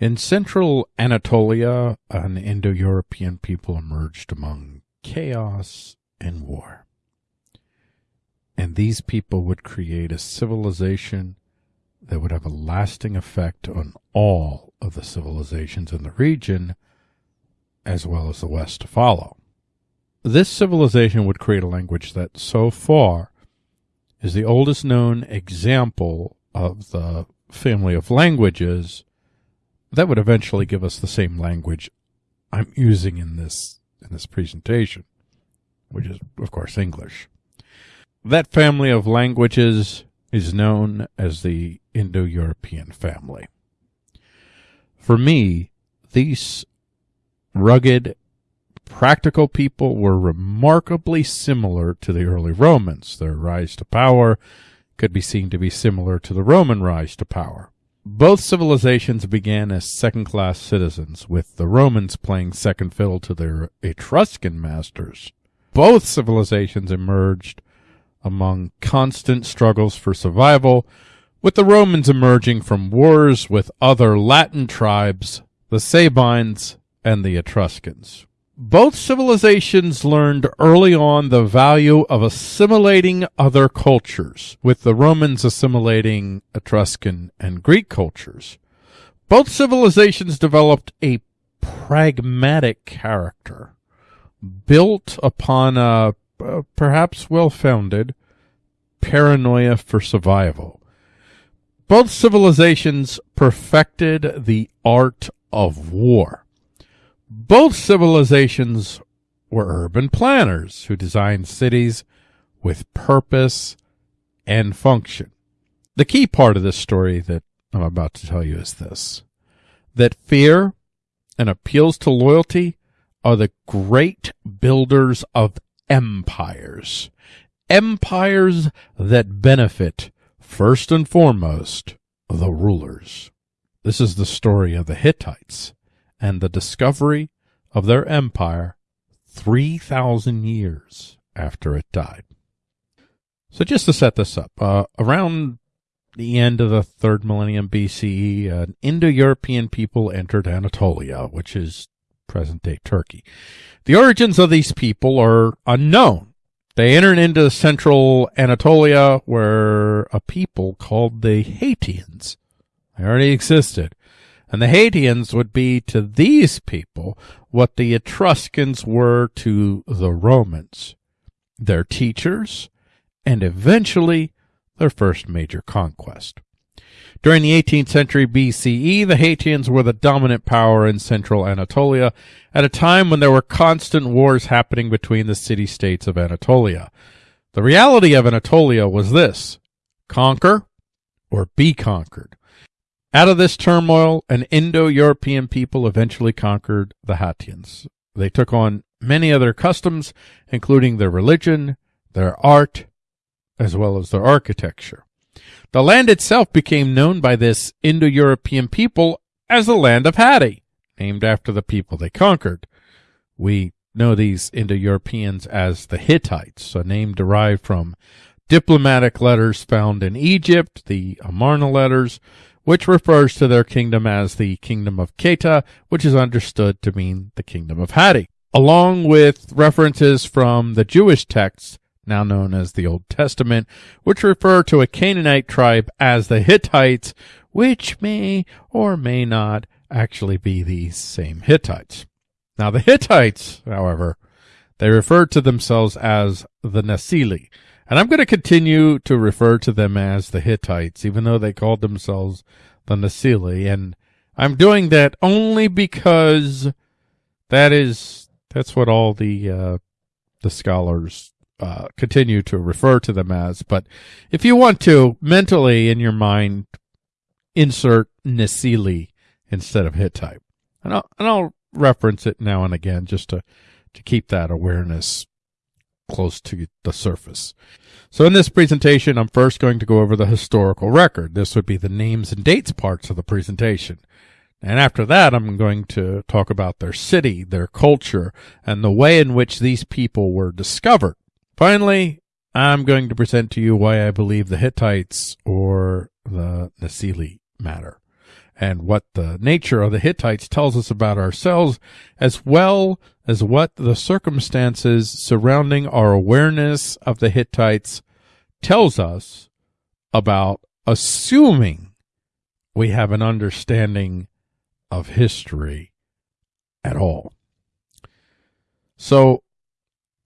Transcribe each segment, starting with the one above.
In central Anatolia, an Indo-European people emerged among chaos and war. And these people would create a civilization that would have a lasting effect on all of the civilizations in the region, as well as the West to follow. This civilization would create a language that so far is the oldest known example of the family of languages that would eventually give us the same language I'm using in this in this presentation, which is of course English. That family of languages is known as the Indo-European family. For me, these rugged, practical people were remarkably similar to the early Romans. Their rise to power could be seen to be similar to the Roman rise to power. Both civilizations began as second-class citizens, with the Romans playing second fiddle to their Etruscan masters. Both civilizations emerged among constant struggles for survival, with the Romans emerging from wars with other Latin tribes, the Sabines and the Etruscans. Both civilizations learned early on the value of assimilating other cultures, with the Romans assimilating Etruscan and Greek cultures. Both civilizations developed a pragmatic character, built upon a perhaps well founded, paranoia for survival. Both civilizations perfected the art of war. Both civilizations were urban planners who designed cities with purpose and function. The key part of this story that I'm about to tell you is this that fear and appeals to loyalty are the great builders of empires. Empires that benefit, first and foremost, the rulers. This is the story of the Hittites and the discovery of their empire 3,000 years after it died. So just to set this up, uh, around the end of the third millennium BCE, an Indo-European people entered Anatolia, which is present-day Turkey. The origins of these people are unknown. They entered into central Anatolia where a people called the Hattians they already existed. And the Hattians would be to these people what the Etruscans were to the Romans, their teachers, and eventually their first major conquest. During the 18th century BCE, the Hattians were the dominant power in central Anatolia at a time when there were constant wars happening between the city-states of Anatolia. The reality of Anatolia was this, conquer or be conquered. Out of this turmoil, an Indo-European people eventually conquered the Hattians. They took on many other customs, including their religion, their art, as well as their architecture. The land itself became known by this Indo-European people as the land of Hatti, named after the people they conquered. We know these Indo-Europeans as the Hittites, a name derived from diplomatic letters found in Egypt, the Amarna letters, which refers to their kingdom as the Kingdom of Kheta, which is understood to mean the Kingdom of Hatti, along with references from the Jewish texts now known as the Old Testament, which refer to a Canaanite tribe as the Hittites, which may or may not actually be the same Hittites. Now the Hittites, however, they refer to themselves as the Nasili, and I'm going to continue to refer to them as the Hittites, even though they called themselves the Nasili, and I'm doing that only because that is that's what all the uh, the scholars uh, continue to refer to them as. But if you want to mentally in your mind insert Nasili instead of Hittite, and I'll, and I'll reference it now and again just to to keep that awareness close to the surface. So in this presentation, I'm first going to go over the historical record. This would be the names and dates parts of the presentation. And after that, I'm going to talk about their city, their culture, and the way in which these people were discovered. Finally, I'm going to present to you why I believe the Hittites or the Nasili matter. And what the nature of the Hittites tells us about ourselves, as well as what the circumstances surrounding our awareness of the Hittites tells us about assuming we have an understanding of history at all. So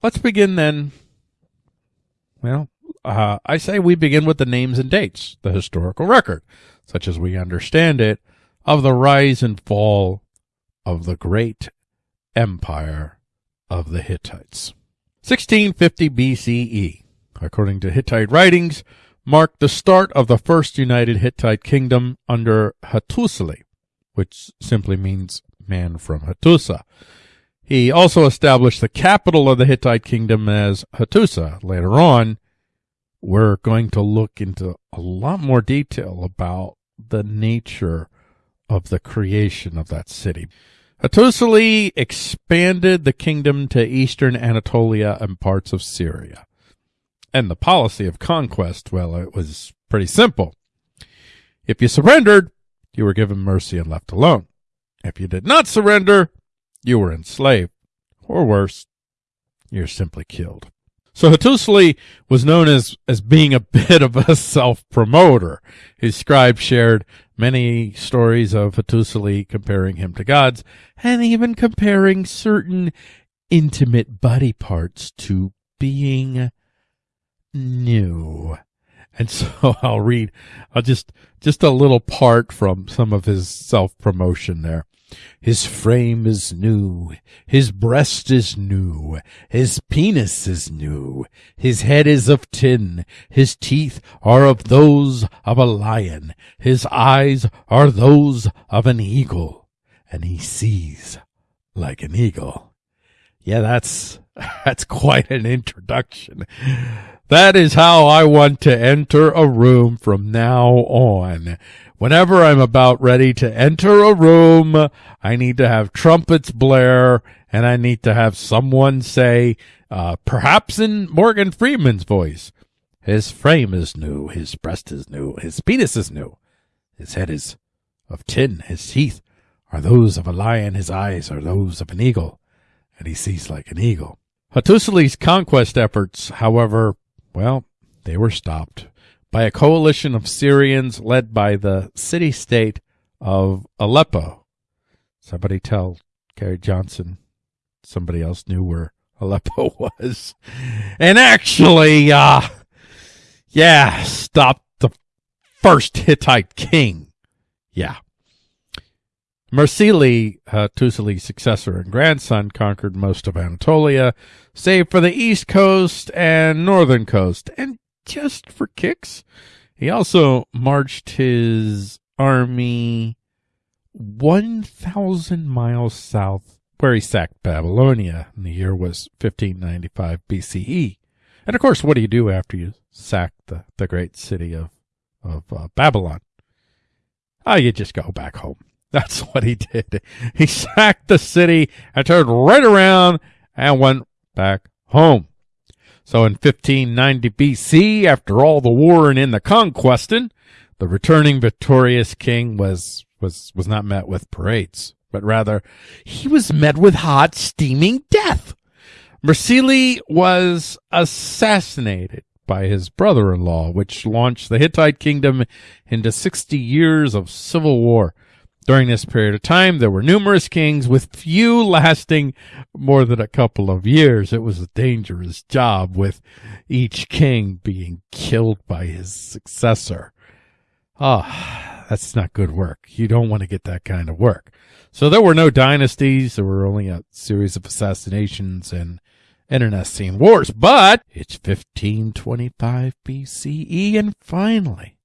let's begin then. Well, uh, I say we begin with the names and dates, the historical record, such as we understand it, of the rise and fall of the great empire of the Hittites. 1650 BCE, according to Hittite writings, marked the start of the first united Hittite kingdom under Hattusili, which simply means man from Hattusa. He also established the capital of the Hittite kingdom as Hattusa. Later on, we're going to look into a lot more detail about the nature of the creation of that city. Hattusili expanded the kingdom to eastern Anatolia and parts of Syria. And the policy of conquest, well, it was pretty simple. If you surrendered, you were given mercy and left alone. If you did not surrender, you were enslaved. Or worse, you're simply killed. So Hattusili was known as, as being a bit of a self-promoter. His scribe shared many stories of Hattusili comparing him to gods and even comparing certain intimate body parts to being new. And so I'll read, I'll just, just a little part from some of his self-promotion there. His frame is new, his breast is new, his penis is new, his head is of tin, his teeth are of those of a lion, his eyes are those of an eagle, and he sees like an eagle. Yeah, that's, that's quite an introduction. That is how I want to enter a room from now on. Whenever I'm about ready to enter a room, I need to have trumpets blare and I need to have someone say, uh, perhaps in Morgan Freeman's voice, his frame is new, his breast is new, his penis is new, his head is of tin, his teeth are those of a lion, his eyes are those of an eagle, and he sees like an eagle. Hattusili's conquest efforts, however, well, they were stopped by a coalition of Syrians led by the city state of Aleppo. Somebody tell Gary Johnson somebody else knew where Aleppo was. And actually, uh, yeah, stopped the first Hittite king. Yeah. Mursili, uh, Tusili's successor and grandson, conquered most of Anatolia, save for the east coast and northern coast, and just for kicks. He also marched his army 1,000 miles south where he sacked Babylonia, and the year was 1595 BCE. And of course, what do you do after you sack the, the great city of, of uh, Babylon? Oh, you just go back home. That's what he did. He sacked the city and turned right around and went back home. So in 1590 BC, after all the war and in the conquesting, the returning victorious king was, was, was not met with parades, but rather he was met with hot, steaming death. Mursili was assassinated by his brother-in-law, which launched the Hittite kingdom into 60 years of civil war. During this period of time, there were numerous kings with few lasting more than a couple of years. It was a dangerous job with each king being killed by his successor. Ah, oh, that's not good work. You don't want to get that kind of work. So there were no dynasties. There were only a series of assassinations and internecine wars. But it's 1525 BCE and finally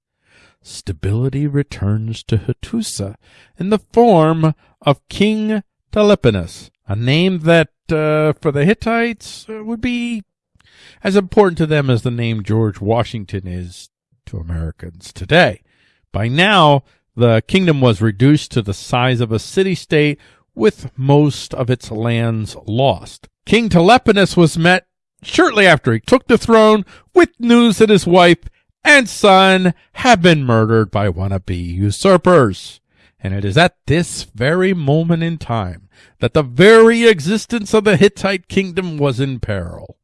stability returns to Hattusa in the form of King Teleponus, a name that uh, for the Hittites uh, would be as important to them as the name George Washington is to Americans today. By now, the kingdom was reduced to the size of a city-state with most of its lands lost. King Teleponus was met shortly after he took the throne with news that his wife and son have been murdered by wannabe usurpers. And it is at this very moment in time that the very existence of the Hittite kingdom was in peril.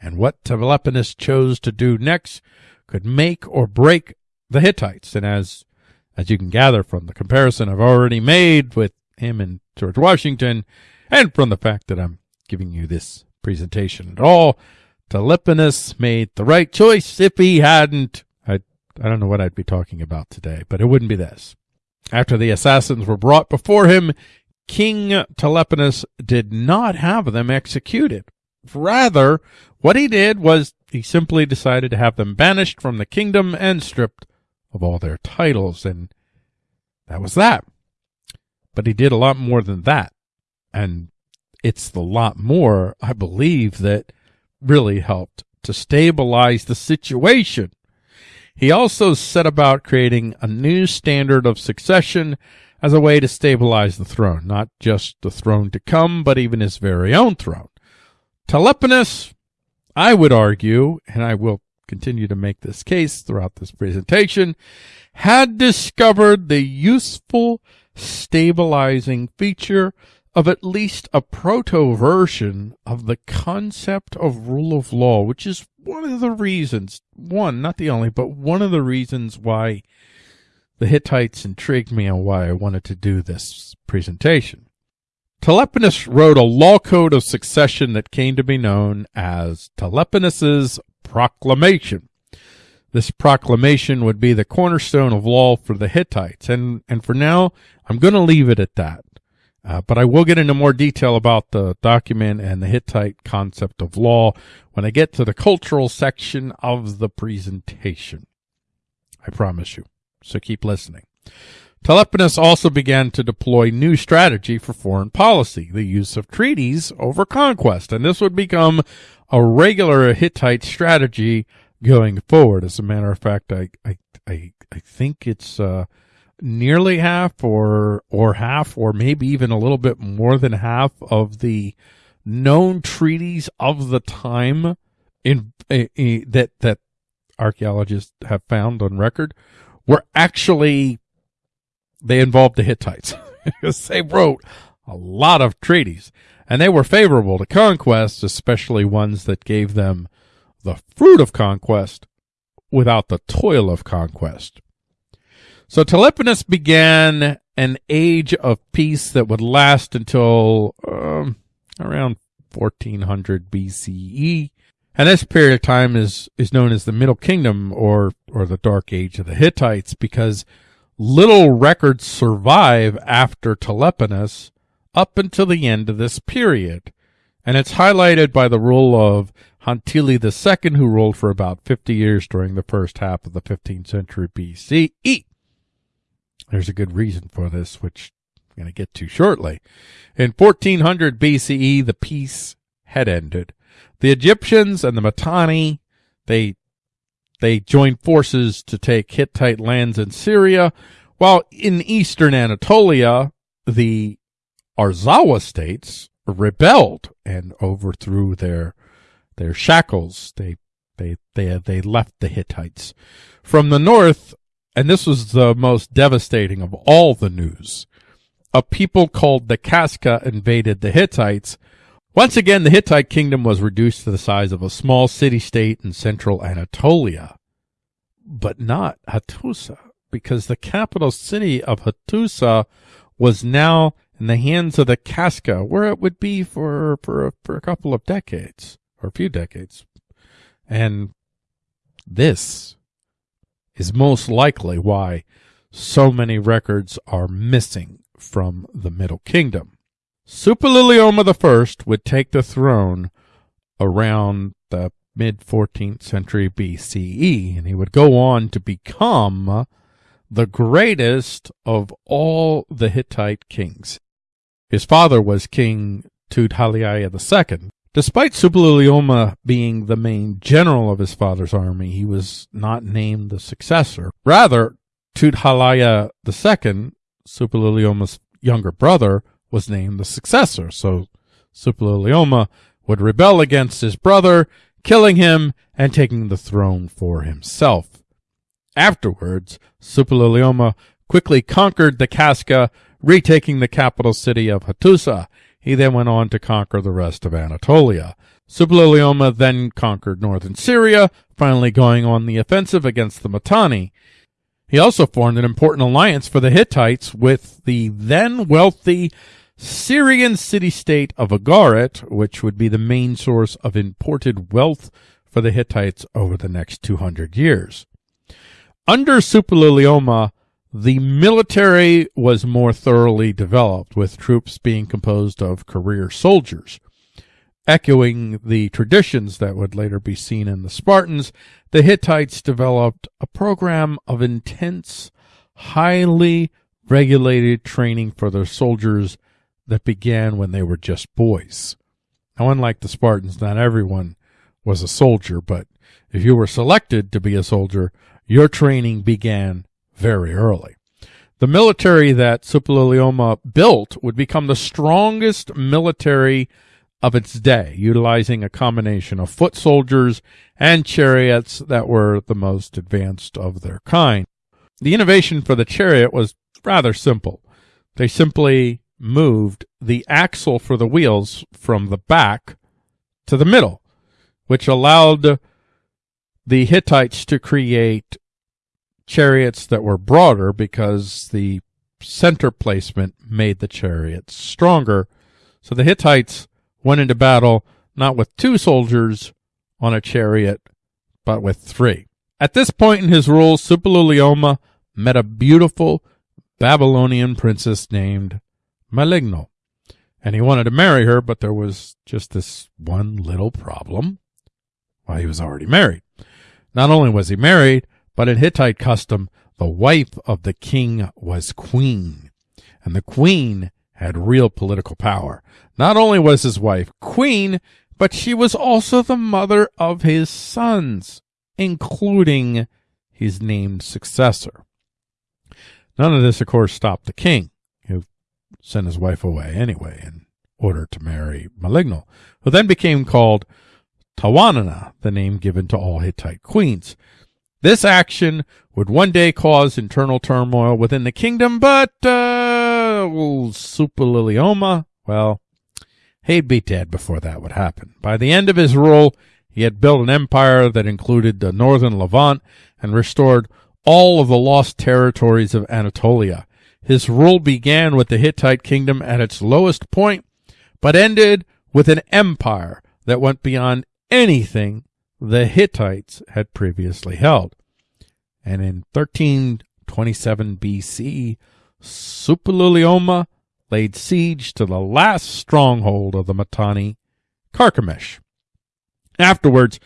And what Teleponus chose to do next could make or break the Hittites. And as, as you can gather from the comparison I've already made with him and George Washington, and from the fact that I'm giving you this presentation at all, Teleponus made the right choice. If he hadn't, I, I don't know what I'd be talking about today, but it wouldn't be this. After the assassins were brought before him, King Teleponus did not have them executed. Rather, what he did was he simply decided to have them banished from the kingdom and stripped of all their titles, and that was that. But he did a lot more than that. And it's the lot more, I believe, that really helped to stabilize the situation. He also set about creating a new standard of succession as a way to stabilize the throne, not just the throne to come, but even his very own throne. Teleponus, I would argue, and I will continue to make this case throughout this presentation, had discovered the useful stabilizing feature of at least a proto version of the concept of rule of law, which is one of the reasons, one, not the only, but one of the reasons why the Hittites intrigued me and why I wanted to do this presentation. Teleponus wrote a law code of succession that came to be known as Teleponus's Proclamation. This proclamation would be the cornerstone of law for the Hittites, and, and for now, I'm going to leave it at that. Uh, but I will get into more detail about the document and the Hittite concept of law when I get to the cultural section of the presentation. I promise you. So keep listening. Teleponus also began to deploy new strategy for foreign policy, the use of treaties over conquest, and this would become a regular Hittite strategy going forward. As a matter of fact, I I I, I think it's uh, nearly half or or half or maybe even a little bit more than half of the known treaties of the time in, in, in that that archaeologists have found on record were actually they involved the Hittites because they wrote a lot of treaties and they were favorable to conquest, especially ones that gave them the fruit of conquest without the toil of conquest. So Teleponus began an age of peace that would last until um, around 1400 BCE. And this period of time is, is known as the Middle Kingdom or, or the Dark Age of the Hittites because little records survive after Teleponus up until the end of this period. And it's highlighted by the rule of Hantili II, who ruled for about 50 years during the first half of the 15th century BCE. There's a good reason for this, which I'm going to get to shortly. In 1400 BCE, the peace had ended. The Egyptians and the Mitanni, they, they joined forces to take Hittite lands in Syria, while in eastern Anatolia, the Arzawa states rebelled and overthrew their, their shackles. They, they, they, they left the Hittites. From the north, and this was the most devastating of all the news. A people called the Kaska invaded the Hittites. Once again, the Hittite kingdom was reduced to the size of a small city-state in central Anatolia. But not Hattusa, because the capital city of Hattusa was now in the hands of the Kaska, where it would be for, for, for a couple of decades, or a few decades. And this is most likely why so many records are missing from the Middle Kingdom. Suppiluliuma I would take the throne around the mid 14th century BCE, and he would go on to become the greatest of all the Hittite kings. His father was King Tudhaliya II, Despite Suppiluliuma being the main general of his father's army, he was not named the successor. Rather, Tudhaliya II, Suppiluliuma's younger brother, was named the successor. So Suppiluliuma would rebel against his brother, killing him and taking the throne for himself. Afterwards, Suppiluliuma quickly conquered the Kaska, retaking the capital city of Hattusa. He then went on to conquer the rest of Anatolia. Suppiluliuma then conquered northern Syria, finally going on the offensive against the Mitanni. He also formed an important alliance for the Hittites with the then wealthy Syrian city-state of Ugarit, which would be the main source of imported wealth for the Hittites over the next 200 years. Under Suppiluliuma, the military was more thoroughly developed, with troops being composed of career soldiers. Echoing the traditions that would later be seen in the Spartans, the Hittites developed a program of intense, highly regulated training for their soldiers that began when they were just boys. Now, unlike the Spartans, not everyone was a soldier, but if you were selected to be a soldier, your training began very early. The military that Suppiluliuma built would become the strongest military of its day, utilizing a combination of foot soldiers and chariots that were the most advanced of their kind. The innovation for the chariot was rather simple. They simply moved the axle for the wheels from the back to the middle, which allowed the Hittites to create chariots that were broader because the center placement made the chariots stronger. So the Hittites went into battle not with two soldiers on a chariot, but with three. At this point in his rule, Suppiluliuma met a beautiful Babylonian princess named Meligno, and he wanted to marry her, but there was just this one little problem. Well, he was already married. Not only was he married, but in Hittite custom, the wife of the king was queen, and the queen had real political power. Not only was his wife queen, but she was also the mother of his sons, including his named successor. None of this, of course, stopped the king, who sent his wife away anyway in order to marry Meligno, who then became called Tawananna, the name given to all Hittite queens. This action would one day cause internal turmoil within the kingdom, but uh, Suppiluliuma, well, he'd be dead before that would happen. By the end of his rule, he had built an empire that included the northern Levant and restored all of the lost territories of Anatolia. His rule began with the Hittite kingdom at its lowest point, but ended with an empire that went beyond anything the Hittites had previously held. And in 1327 BC, Suppiluliuma laid siege to the last stronghold of the Mitanni, Carchemish. Afterwards,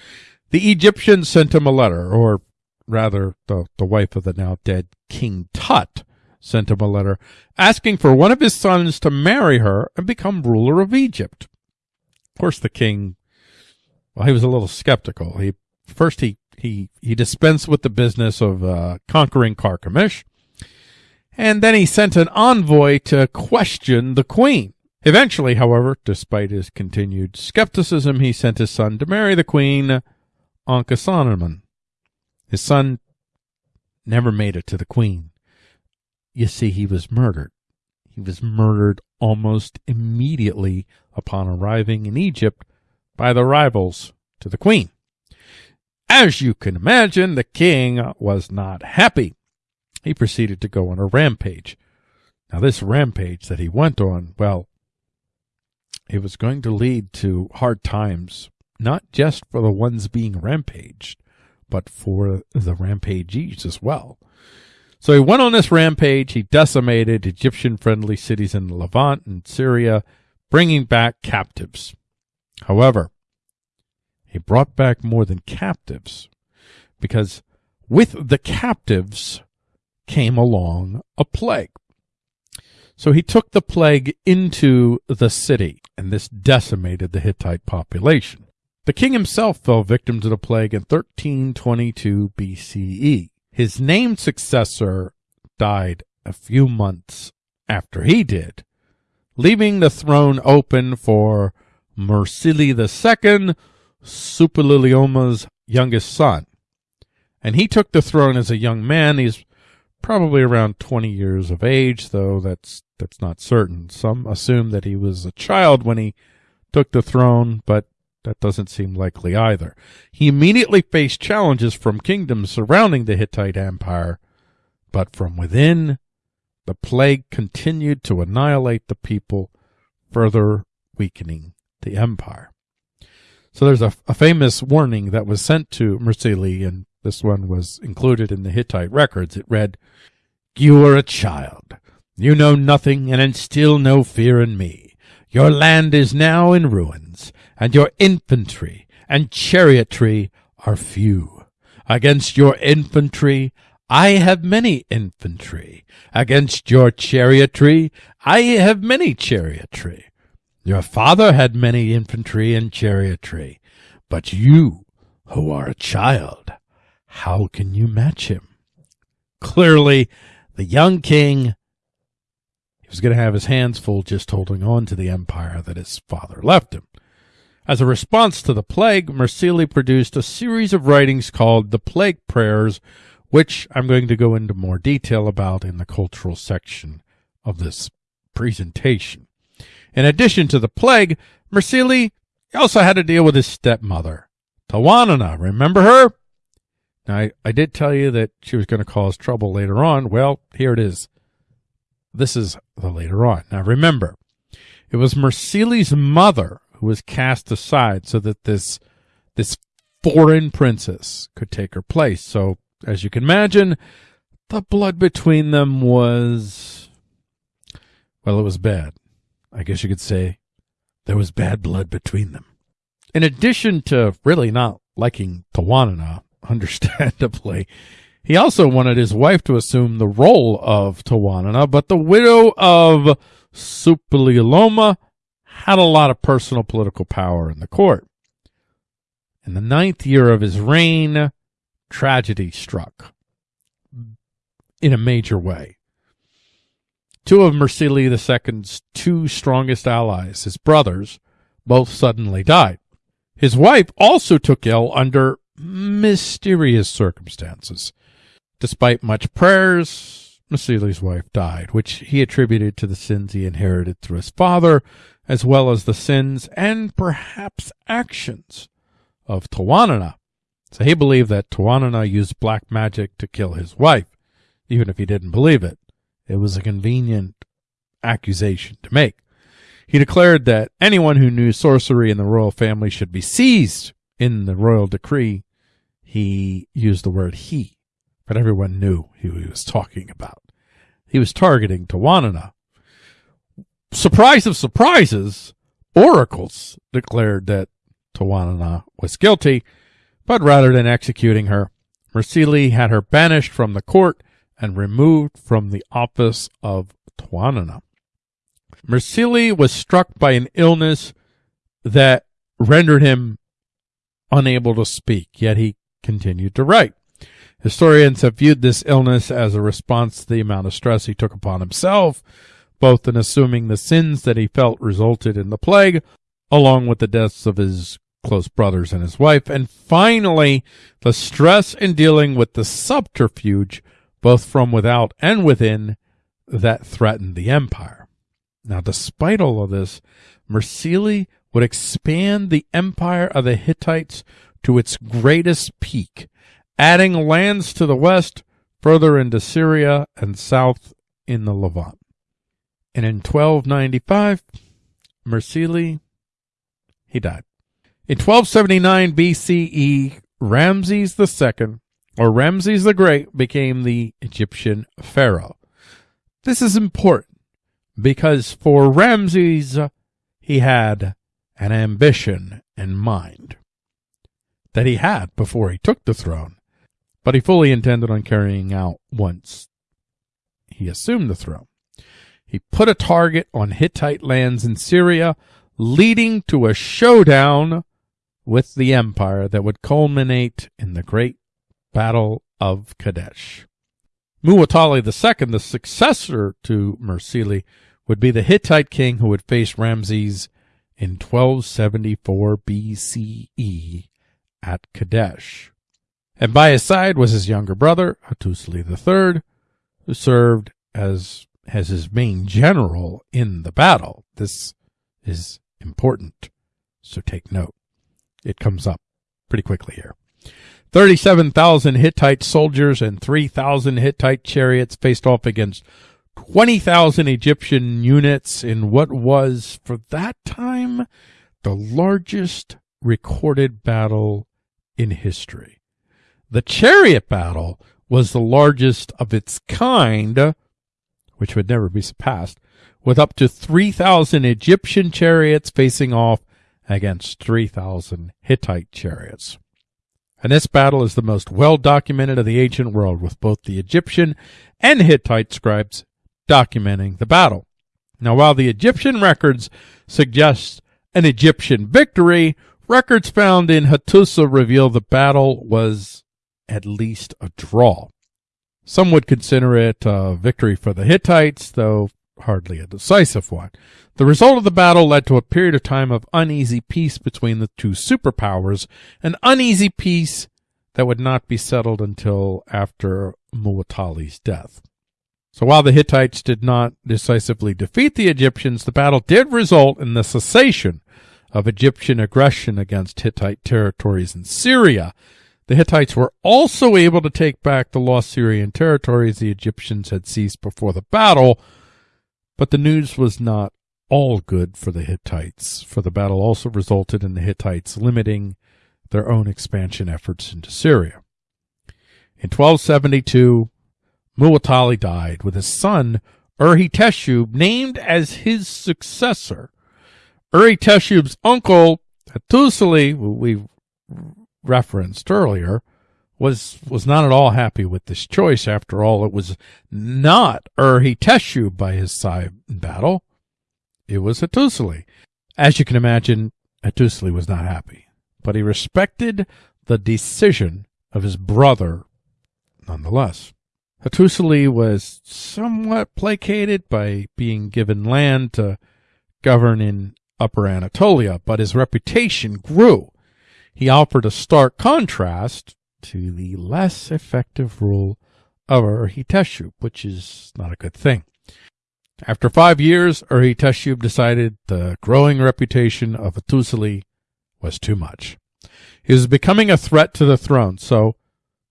the Egyptians sent him a letter, or rather, the, the wife of the now dead King Tut sent him a letter asking for one of his sons to marry her and become ruler of Egypt. Of course, the king well, he was a little skeptical. He first he he he dispensed with the business of uh, conquering Carchemish, and then he sent an envoy to question the queen. Eventually, however, despite his continued skepticism, he sent his son to marry the queen, Ankhesenamun. His son never made it to the queen. You see, he was murdered. He was murdered almost immediately upon arriving in Egypt by the rivals to the queen. As you can imagine, the king was not happy. He proceeded to go on a rampage. Now, this rampage that he went on, well, it was going to lead to hard times, not just for the ones being rampaged, but for the rampagees as well. So he went on this rampage. He decimated Egyptian friendly cities in the Levant and Syria, bringing back captives. However, he brought back more than captives because with the captives came along a plague. So he took the plague into the city, and this decimated the Hittite population. The king himself fell victim to the plague in 1322 BCE. His named successor died a few months after he did, leaving the throne open for Mursili II, Suppiluliuma's youngest son. And he took the throne as a young man. He's probably around 20 years of age, though that's that's not certain. Some assume that he was a child when he took the throne, but that doesn't seem likely either. He immediately faced challenges from kingdoms surrounding the Hittite Empire, but from within, the plague continued to annihilate the people, further weakening the empire. So there's a, a famous warning that was sent to Mursili, and this one was included in the Hittite records. It read, You are a child. You know nothing and instill no fear in me. Your land is now in ruins, and your infantry and chariotry are few. Against your infantry I have many infantry. Against your chariotry I have many chariotry. Your father had many infantry and chariotry. But you, who are a child, how can you match him? Clearly, the young king he was going to have his hands full just holding on to the empire that his father left him. As a response to the plague, Mursili produced a series of writings called the Plague Prayers, which I'm going to go into more detail about in the cultural section of this presentation. In addition to the plague, Mursili also had to deal with his stepmother, Tawananna. Remember her? Now, I, I did tell you that she was going to cause trouble later on. Well, here it is. This is the later on. Now, remember, it was Mursili's mother who was cast aside so that this this foreign princess could take her place. So, as you can imagine, the blood between them was well, it was bad. I guess you could say there was bad blood between them. In addition to really not liking Tawananna, understandably, he also wanted his wife to assume the role of Tawananna, but the widow of Suppiluliuma had a lot of personal political power in the court. In the ninth year of his reign, tragedy struck in a major way. Two of Mursili II's two strongest allies, his brothers, both suddenly died. His wife also took ill under mysterious circumstances. Despite much prayers, Mursili's wife died, which he attributed to the sins he inherited through his father, as well as the sins and perhaps actions of Tawananna. So he believed that Tawananna used black magic to kill his wife, even if he didn't believe it. It was a convenient accusation to make. He declared that anyone who knew sorcery in the royal family should be seized in the royal decree. He used the word he, but everyone knew who he was talking about. He was targeting Tawananna. Surprise of surprises, oracles declared that Tawananna was guilty, but rather than executing her, Mursili had her banished from the court and removed from the office of Tawananna. Mursili was struck by an illness that rendered him unable to speak, yet he continued to write. Historians have viewed this illness as a response to the amount of stress he took upon himself, both in assuming the sins that he felt resulted in the plague, along with the deaths of his close brothers and his wife, and finally, the stress in dealing with the subterfuge both from without and within, that threatened the empire. Now, despite all of this, Mursili would expand the empire of the Hittites to its greatest peak, adding lands to the west, further into Syria, and south in the Levant. And in 1295, Mursili, he died. In 1279 BCE, Ramses II or Ramses the Great became the Egyptian pharaoh. This is important because for Ramses, he had an ambition in mind that he had before he took the throne, but he fully intended on carrying out once he assumed the throne. He put a target on Hittite lands in Syria, leading to a showdown with the empire that would culminate in the Great Battle of Kadesh. Muwatalli II, the successor to Mursili, would be the Hittite king who would face Ramses in 1274 BCE at Kadesh. And by his side was his younger brother, Hattusili III, who served as as his main general in the battle. This is important, so take note. It comes up pretty quickly here. 37,000 Hittite soldiers and 3,000 Hittite chariots faced off against 20,000 Egyptian units in what was, for that time, the largest recorded battle in history. The chariot battle was the largest of its kind, which would never be surpassed, with up to 3,000 Egyptian chariots facing off against 3,000 Hittite chariots. And this battle is the most well documented of the ancient world, with both the Egyptian and Hittite scribes documenting the battle. Now, while the Egyptian records suggest an Egyptian victory, records found in Hattusa reveal the battle was at least a draw. Some would consider it a victory for the Hittites, though hardly a decisive one. The result of the battle led to a period of time of uneasy peace between the two superpowers, an uneasy peace that would not be settled until after Muwatalli's death. So while the Hittites did not decisively defeat the Egyptians, the battle did result in the cessation of Egyptian aggression against Hittite territories in Syria. The Hittites were also able to take back the lost Syrian territories the Egyptians had seized before the battle, but the news was not all good for the Hittites, for the battle also resulted in the Hittites limiting their own expansion efforts into Syria. In 1272, Muwatalli died, with his son Urhi Teshub, named as his successor. Urhi Teshub's uncle, Hattusili, who we referenced earlier, was was not at all happy with this choice. After all, it was not Urhi by his side in battle. It was Hattusili. As you can imagine, Hattusili was not happy, but he respected the decision of his brother nonetheless. Hattusili was somewhat placated by being given land to govern in Upper Anatolia, but his reputation grew. He offered a stark contrast to the less effective rule of Urhi which is not a good thing. After five years, Urhi decided the growing reputation of Hattusili was too much. He was becoming a threat to the throne, so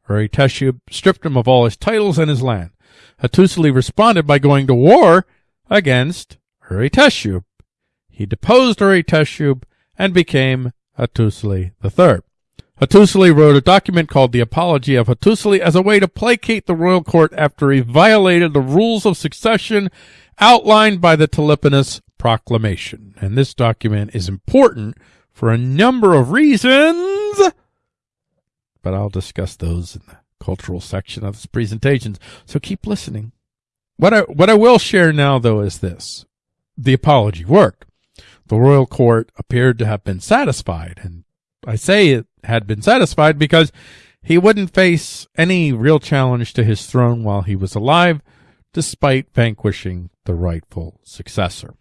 Urhi stripped him of all his titles and his land. Hattusili responded by going to war against Urhi He deposed Urhi and became Hattusili III. Hattusili wrote a document called the Apology of Hattusili as a way to placate the royal court after he violated the rules of succession outlined by the Teleponus Proclamation. And this document is important for a number of reasons, but I'll discuss those in the cultural section of this presentation. So keep listening. What I, what I will share now, though, is this. The apology worked. The royal court appeared to have been satisfied, and I say it had been satisfied because he wouldn't face any real challenge to his throne while he was alive, despite vanquishing the rightful successor.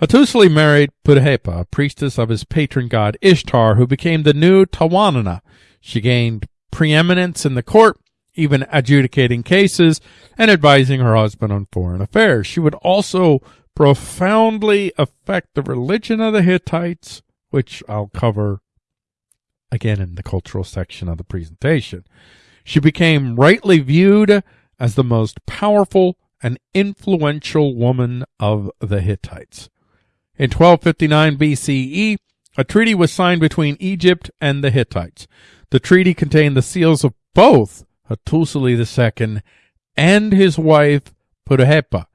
Hattusili married Puduhepa, a priestess of his patron god Ishtar, who became the new Tawananna. She gained preeminence in the court, even adjudicating cases and advising her husband on foreign affairs. She would also profoundly affect the religion of the Hittites, which I'll cover again in the cultural section of the presentation. She became rightly viewed as the most powerful and influential woman of the Hittites. In 1259 BCE, a treaty was signed between Egypt and the Hittites. The treaty contained the seals of both Hattusili II and his wife Puduhepa.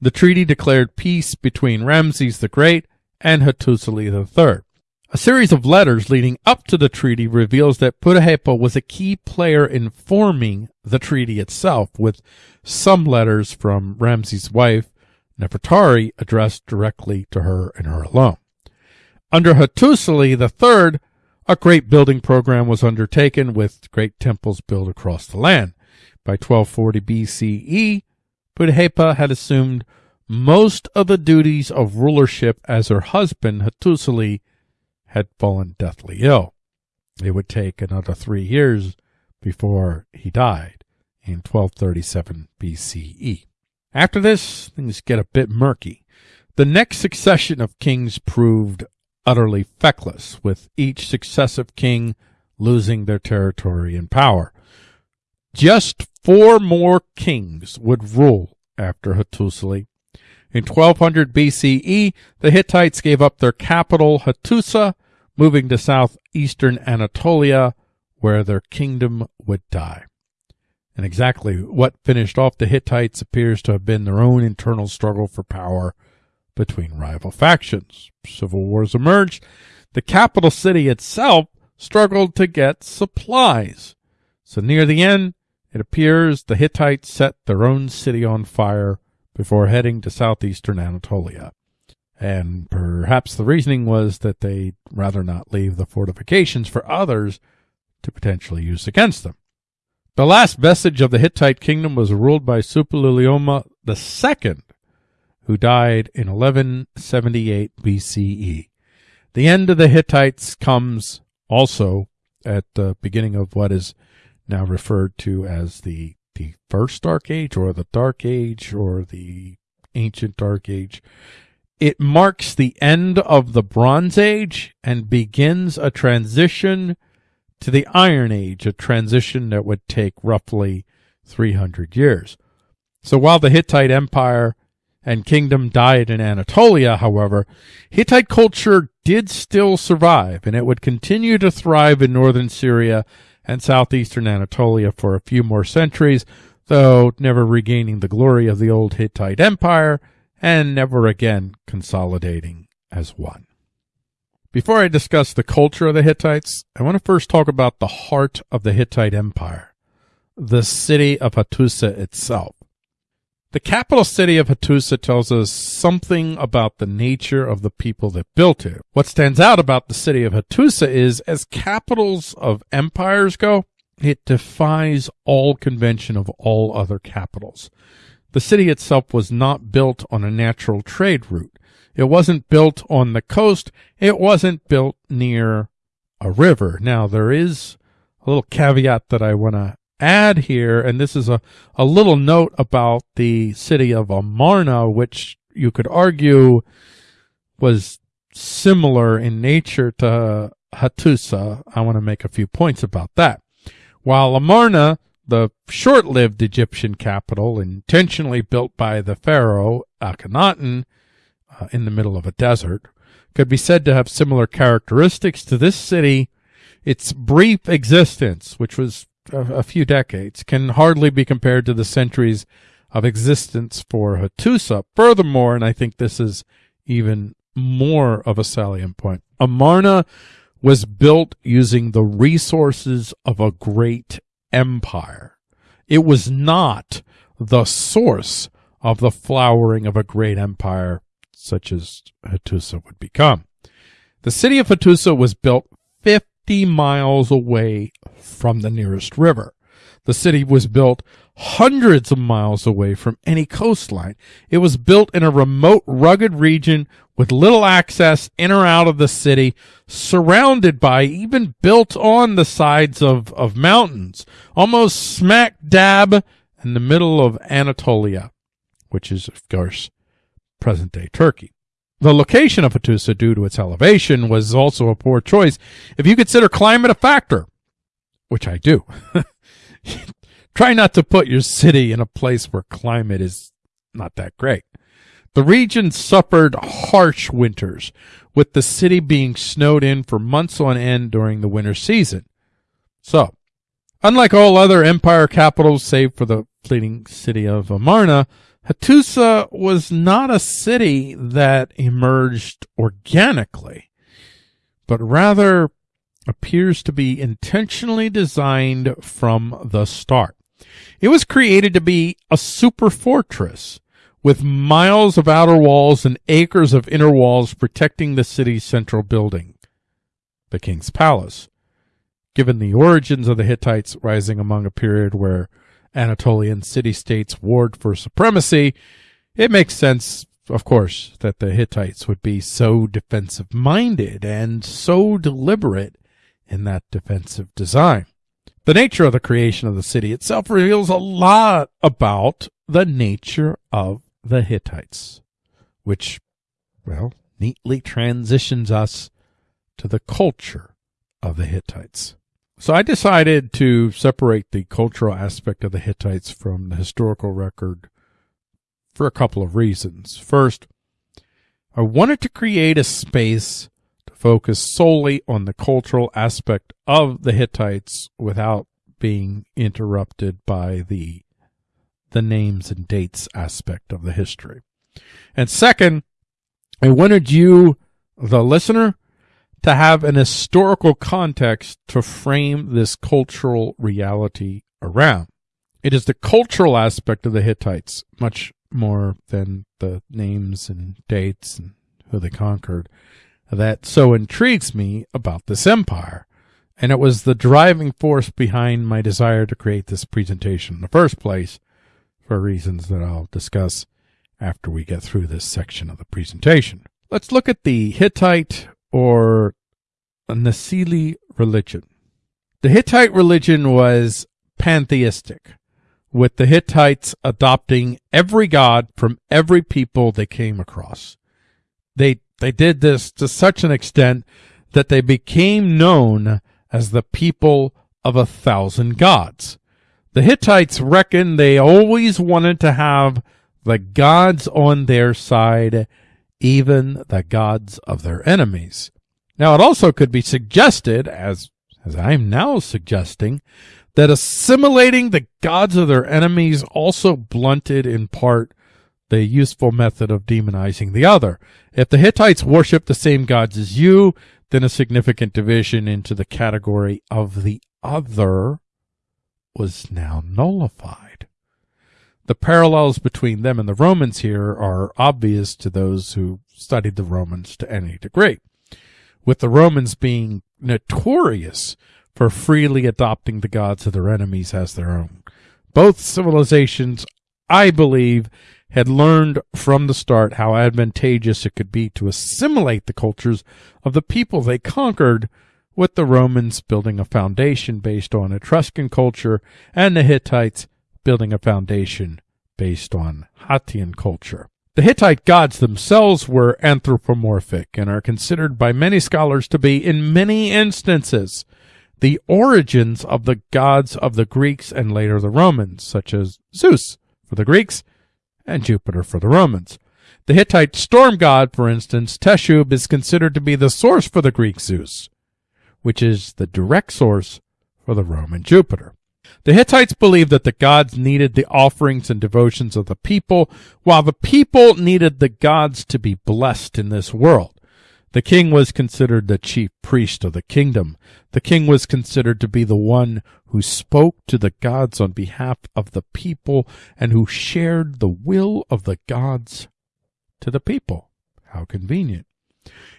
The treaty declared peace between Ramses the Great and Hattusili III. A series of letters leading up to the treaty reveals that Puduhepa was a key player in forming the treaty itself, with some letters from Ramses' wife, Nefertari, addressed directly to her and her alone. Under Hattusili III, a great building program was undertaken with great temples built across the land. By 1240 BCE, Puduhepa had assumed most of the duties of rulership as her husband, Hattusili, had fallen deathly ill. It would take another three years before he died in 1237 BCE. After this, things get a bit murky. The next succession of kings proved utterly feckless, with each successive king losing their territory and power. Just four more kings would rule after Hattusili. In 1200 BCE, the Hittites gave up their capital, Hattusa, moving to southeastern Anatolia, where their kingdom would die. And exactly what finished off the Hittites appears to have been their own internal struggle for power between rival factions. Civil wars emerged. The capital city itself struggled to get supplies. So near the end, it appears the Hittites set their own city on fire before heading to southeastern Anatolia. And perhaps the reasoning was that they'd rather not leave the fortifications for others to potentially use against them. The last vestige of the Hittite kingdom was ruled by Suppiluliuma II, who died in 1178 BCE. The end of the Hittites comes also at the beginning of what is now referred to as the the first dark age or the dark age or the ancient dark age. It marks the end of the bronze age and begins a transition to the iron age a transition that would take roughly 300 years. So while the hittite empire and kingdom died in Anatolia, however, Hittite culture did still survive, and it would continue to thrive in northern Syria and southeastern Anatolia for a few more centuries, though never regaining the glory of the old Hittite Empire and never again consolidating as one. Before I discuss the culture of the Hittites, I want to first talk about the heart of the Hittite Empire, the city of Hattusa itself. The capital city of Hattusa tells us something about the nature of the people that built it. What stands out about the city of Hattusa is, as capitals of empires go, it defies all convention of all other capitals. The city itself was not built on a natural trade route. It wasn't built on the coast. It wasn't built near a river. Now, there is a little caveat that I want to add here, and this is a, a little note about the city of Amarna, which you could argue was similar in nature to Hattusa. I want to make a few points about that. While Amarna, the short-lived Egyptian capital, intentionally built by the pharaoh Akhenaten uh, in the middle of a desert, could be said to have similar characteristics to this city, its brief existence, which was a, few decades, can hardly be compared to the centuries of existence for Hattusa. Furthermore, and I think this is even more of a salient point, Amarna was built using the resources of a great empire. It was not the source of the flowering of a great empire such as Hattusa would become. The city of Hattusa was built 50 miles away from the nearest river. The city was built hundreds of miles away from any coastline. It was built in a remote, rugged region with little access in or out of the city, surrounded by, even built on the sides of, of mountains, almost smack dab in the middle of Anatolia, which is, of course, present day Turkey. The location of Hattusa, due to its elevation, was also a poor choice if you consider climate a factor, which I do. Try not to put your city in a place where climate is not that great. The region suffered harsh winters, with the city being snowed in for months on end during the winter season. So, unlike all other empire capitals save for the fleeting city of Amarna, Hattusa was not a city that emerged organically, but rather appears to be intentionally designed from the start. It was created to be a super fortress with miles of outer walls and acres of inner walls protecting the city's central building, the king's palace. Given the origins of the Hittites rising among a period where Anatolian city-states warred for supremacy, it makes sense, of course, that the Hittites would be so defensive-minded and so deliberate in that defensive design. The nature of the creation of the city itself reveals a lot about the nature of the Hittites, which, well, neatly transitions us to the culture of the Hittites. So I decided to separate the cultural aspect of the Hittites from the historical record for a couple of reasons. First, I wanted to create a space focus solely on the cultural aspect of the Hittites without being interrupted by the the names and dates aspect of the history. And second, I wanted you, the listener, to have an historical context to frame this cultural reality around. It is the cultural aspect of the Hittites, much more than the names and dates and who they conquered, that so intrigues me about this empire. And it was the driving force behind my desire to create this presentation in the first place, for reasons that I'll discuss after we get through this section of the presentation. Let's look at the Hittite or Nasili religion. The Hittite religion was pantheistic, with the Hittites adopting every god from every people they came across. They, they did this to such an extent that they became known as the people of a thousand gods. The Hittites reckoned they always wanted to have the gods on their side, even the gods of their enemies. Now, it also could be suggested, as, as I'm now suggesting, that assimilating the gods of their enemies also blunted in part the useful method of demonizing the other. If the Hittites worship the same gods as you, then a significant division into the category of the other was now nullified. The parallels between them and the Romans here are obvious to those who studied the Romans to any degree with the Romans being notorious for freely adopting the gods of their enemies as their own. Both civilizations, I believe, had learned from the start how advantageous it could be to assimilate the cultures of the people they conquered, with the Romans building a foundation based on Etruscan culture and the Hittites building a foundation based on Hattian culture. The Hittite gods themselves were anthropomorphic and are considered by many scholars to be, in many instances, the origins of the gods of the Greeks and later the Romans, such as Zeus for the Greeks and Jupiter for the Romans. The Hittite storm god, for instance, Teshub, is considered to be the source for the Greek Zeus, which is the direct source for the Roman Jupiter. The Hittites believed that the gods needed the offerings and devotions of the people, while the people needed the gods to be blessed in this world. The king was considered the chief priest of the kingdom. The king was considered to be the one who spoke to the gods on behalf of the people and who shared the will of the gods to the people. How convenient.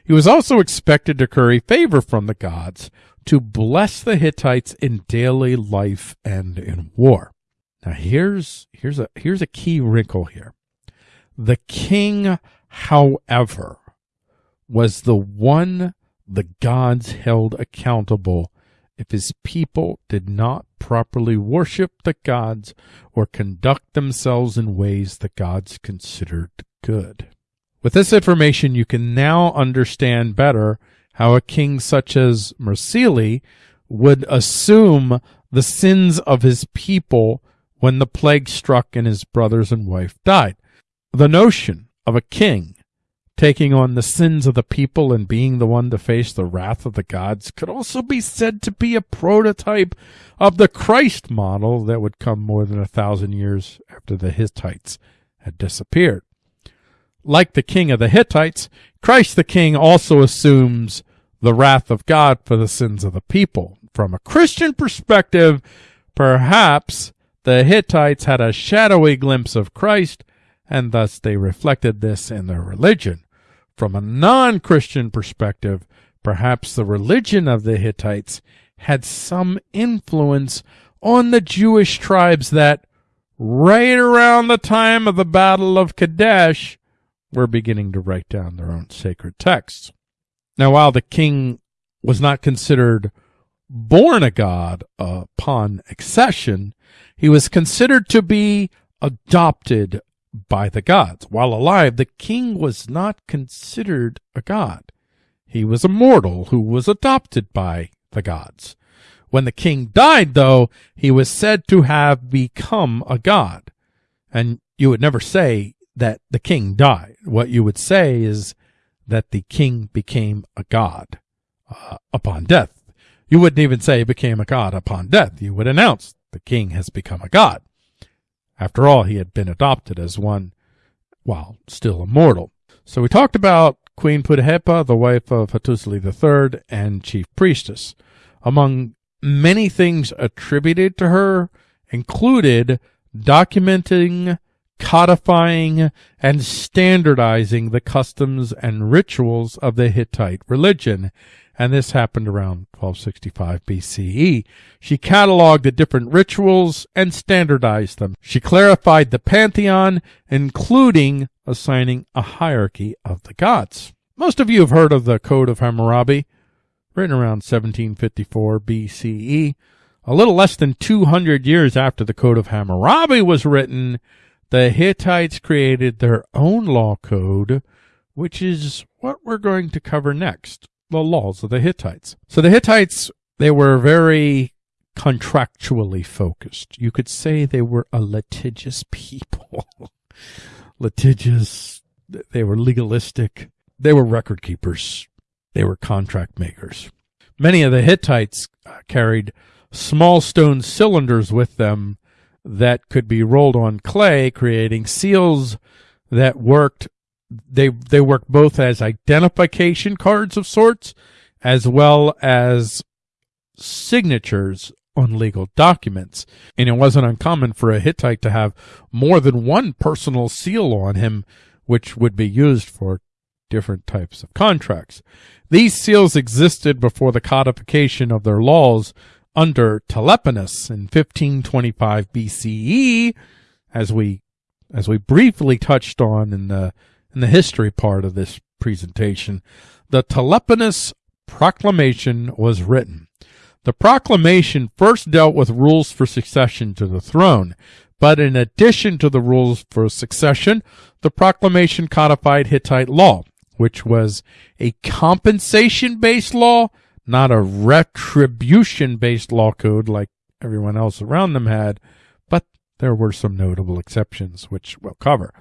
He was also expected to curry favor from the gods, to bless the Hittites in daily life and in war. Now here's here's a here's a key wrinkle here. The king, however, was the one the gods held accountable if his people did not properly worship the gods or conduct themselves in ways the gods considered good. With this information, you can now understand better how a king such as Mursili would assume the sins of his people when the plague struck and his brothers and wife died. The notion of a king taking on the sins of the people and being the one to face the wrath of the gods could also be said to be a prototype of the Christ model that would come more than a thousand years after the Hittites had disappeared. Like the king of the Hittites, Christ the king also assumes the wrath of God for the sins of the people. From a Christian perspective, perhaps the Hittites had a shadowy glimpse of Christ, and thus they reflected this in their religion. From a non-Christian perspective, perhaps the religion of the Hittites had some influence on the Jewish tribes that, right around the time of the Battle of Kadesh, were beginning to write down their own sacred texts. Now, while the king was not considered born a god upon accession, he was considered to be adopted by the gods. While alive, the king was not considered a god. He was a mortal who was adopted by the gods. When the king died, though, he was said to have become a god. And you would never say that the king died. What you would say is that the king became a god uh, upon death. You wouldn't even say became a god upon death. You would announce the king has become a god. After all, he had been adopted as one while still immortal. So we talked about Queen Puduhepa, the wife of Hattusili III and chief priestess. Among many things attributed to her included documenting, codifying, and standardizing the customs and rituals of the Hittite religion and this happened around 1265 BCE. She cataloged the different rituals and standardized them. She clarified the pantheon, including assigning a hierarchy of the gods. Most of you have heard of the Code of Hammurabi, written around 1754 BCE. A little less than 200 years after the Code of Hammurabi was written, the Hittites created their own law code, which is what we're going to cover next the laws of the Hittites. So the Hittites, they were very contractually focused. You could say they were a litigious people. litigious, they were legalistic, they were record keepers, they were contract makers. Many of the Hittites carried small stone cylinders with them that could be rolled on clay, creating seals that worked they they work both as identification cards of sorts as well as signatures on legal documents. And it wasn't uncommon for a Hittite to have more than one personal seal on him, which would be used for different types of contracts. These seals existed before the codification of their laws under Teleponus in 1525 BCE, as we as we briefly touched on in the in the history part of this presentation, the Teleponus Proclamation was written. The proclamation first dealt with rules for succession to the throne, but in addition to the rules for succession, the proclamation codified Hittite law, which was a compensation-based law, not a retribution-based law code like everyone else around them had, but there were some notable exceptions, which we'll cover.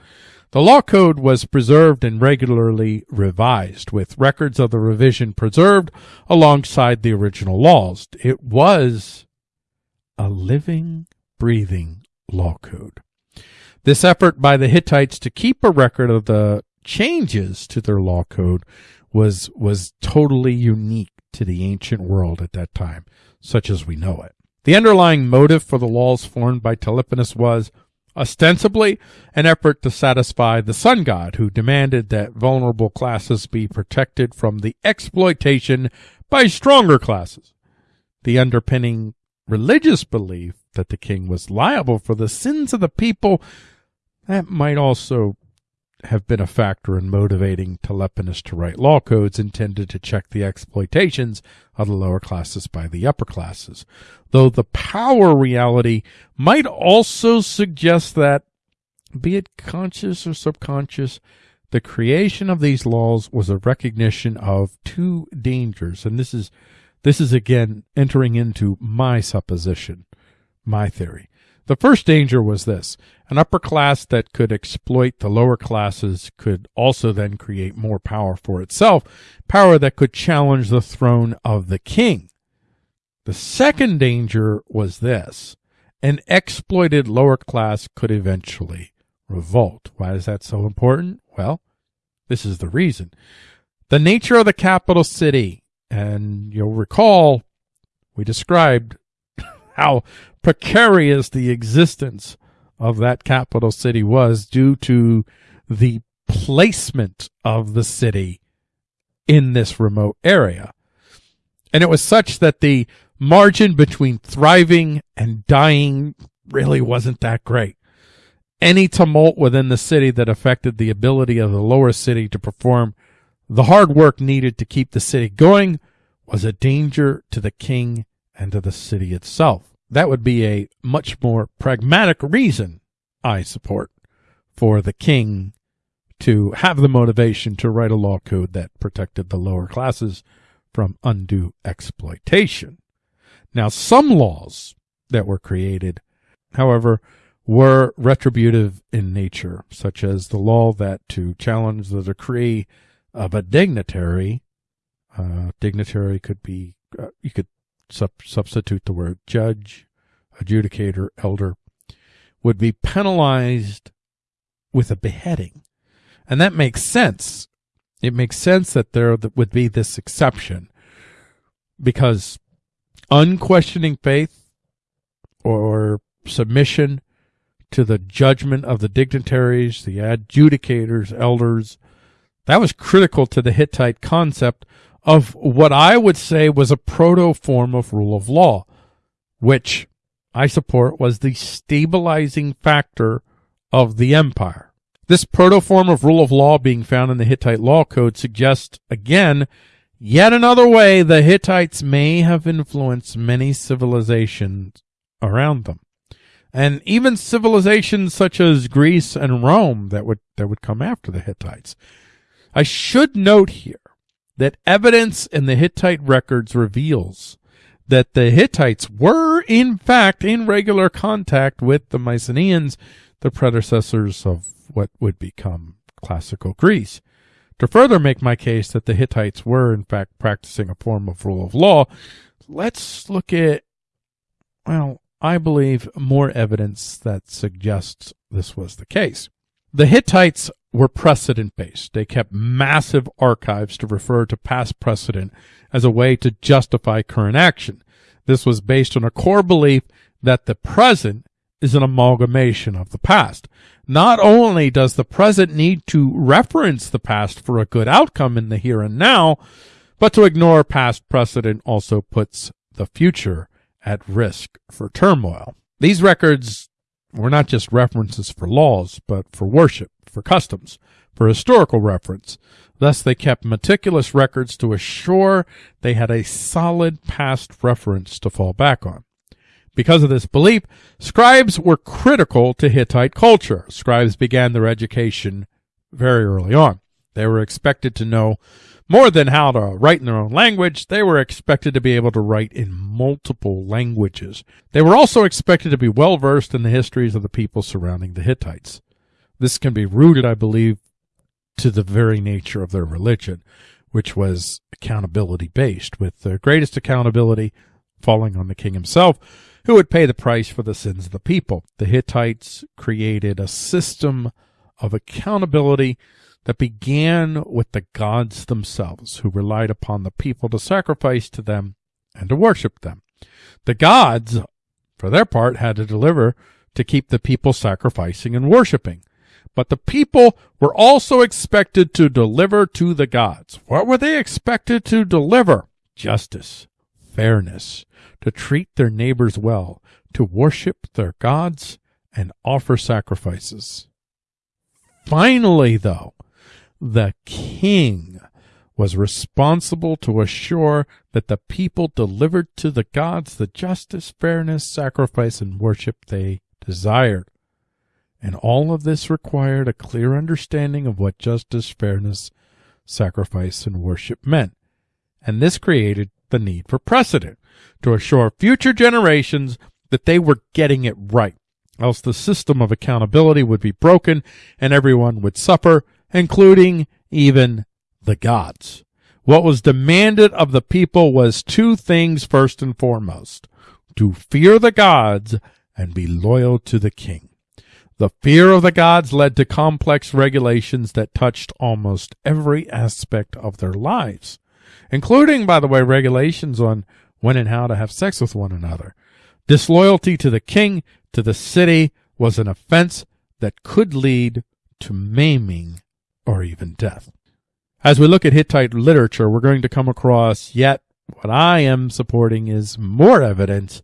The law code was preserved and regularly revised, with records of the revision preserved alongside the original laws. It was a living, breathing law code. This effort by the Hittites to keep a record of the changes to their law code was, was totally unique to the ancient world at that time, such as we know it. The underlying motive for the laws formed by Teleponus was ostensibly an effort to satisfy the sun god who demanded that vulnerable classes be protected from the exploitation by stronger classes. The underpinning religious belief that the king was liable for the sins of the people that might also have been a factor in motivating Teleponus to write law codes intended to check the exploitations of the lower classes by the upper classes. Though the power reality might also suggest that, be it conscious or subconscious, the creation of these laws was a recognition of two dangers. And this is, this is again entering into my supposition, my theory. The first danger was this. An upper class that could exploit the lower classes could also then create more power for itself, power that could challenge the throne of the king. The second danger was this. An exploited lower class could eventually revolt. Why is that so important? Well, this is the reason. The nature of the capital city, and you'll recall we described how precarious the existence of that capital city was due to the placement of the city in this remote area. And it was such that the margin between thriving and dying really wasn't that great. Any tumult within the city that affected the ability of the lower city to perform the hard work needed to keep the city going was a danger to the king and to the city itself. That would be a much more pragmatic reason, I support, for the king to have the motivation to write a law code that protected the lower classes from undue exploitation. Now, some laws that were created, however, were retributive in nature, such as the law that to challenge the decree of a dignitary, uh, dignitary could be, uh, you could sub substitute the word judge, adjudicator, elder, would be penalized with a beheading. And that makes sense. It makes sense that there would be this exception because unquestioning faith or submission to the judgment of the dignitaries, the adjudicators, elders. That was critical to the Hittite concept of what I would say was a proto form of rule of law, which I support was the stabilizing factor of the empire. This proto form of rule of law being found in the Hittite law code suggests, again, yet another way the Hittites may have influenced many civilizations around them and even civilizations such as Greece and Rome that would that would come after the Hittites. I should note here that evidence in the Hittite records reveals that the Hittites were in fact in regular contact with the Mycenaeans, the predecessors of what would become classical Greece. To further make my case that the Hittites were in fact practicing a form of rule of law, let's look at well, I believe, more evidence that suggests this was the case. The Hittites were precedent based. They kept massive archives to refer to past precedent as a way to justify current action. This was based on a core belief that the present is an amalgamation of the past. Not only does the present need to reference the past for a good outcome in the here and now, but to ignore past precedent also puts the future at risk for turmoil. These records were not just references for laws, but for worship, for customs, for historical reference. Thus, they kept meticulous records to assure they had a solid past reference to fall back on. Because of this belief, scribes were critical to Hittite culture. Scribes began their education very early on. They were expected to know more than how to write in their own language, they were expected to be able to write in multiple languages. They were also expected to be well versed in the histories of the people surrounding the Hittites. This can be rooted, I believe, to the very nature of their religion, which was accountability based, with the greatest accountability falling on the king himself, who would pay the price for the sins of the people. The Hittites created a system of accountability that began with the gods themselves, who relied upon the people to sacrifice to them and to worship them. The gods, for their part, had to deliver to keep the people sacrificing and worshiping. But the people were also expected to deliver to the gods. What were they expected to deliver? Justice, fairness, to treat their neighbors well, to worship their gods, and offer sacrifices. Finally, though, the king was responsible to assure that the people delivered to the gods the justice, fairness, sacrifice, and worship they desired. And all of this required a clear understanding of what justice, fairness, sacrifice, and worship meant. And this created the need for precedent to assure future generations that they were getting it right. Else the system of accountability would be broken and everyone would suffer including even the gods. What was demanded of the people was two things first and foremost to fear the gods and be loyal to the king. The fear of the gods led to complex regulations that touched almost every aspect of their lives, including, by the way, regulations on when and how to have sex with one another. Disloyalty to the king, to the city, was an offense that could lead to maiming or even death. As we look at Hittite literature, we're going to come across yet what I am supporting is more evidence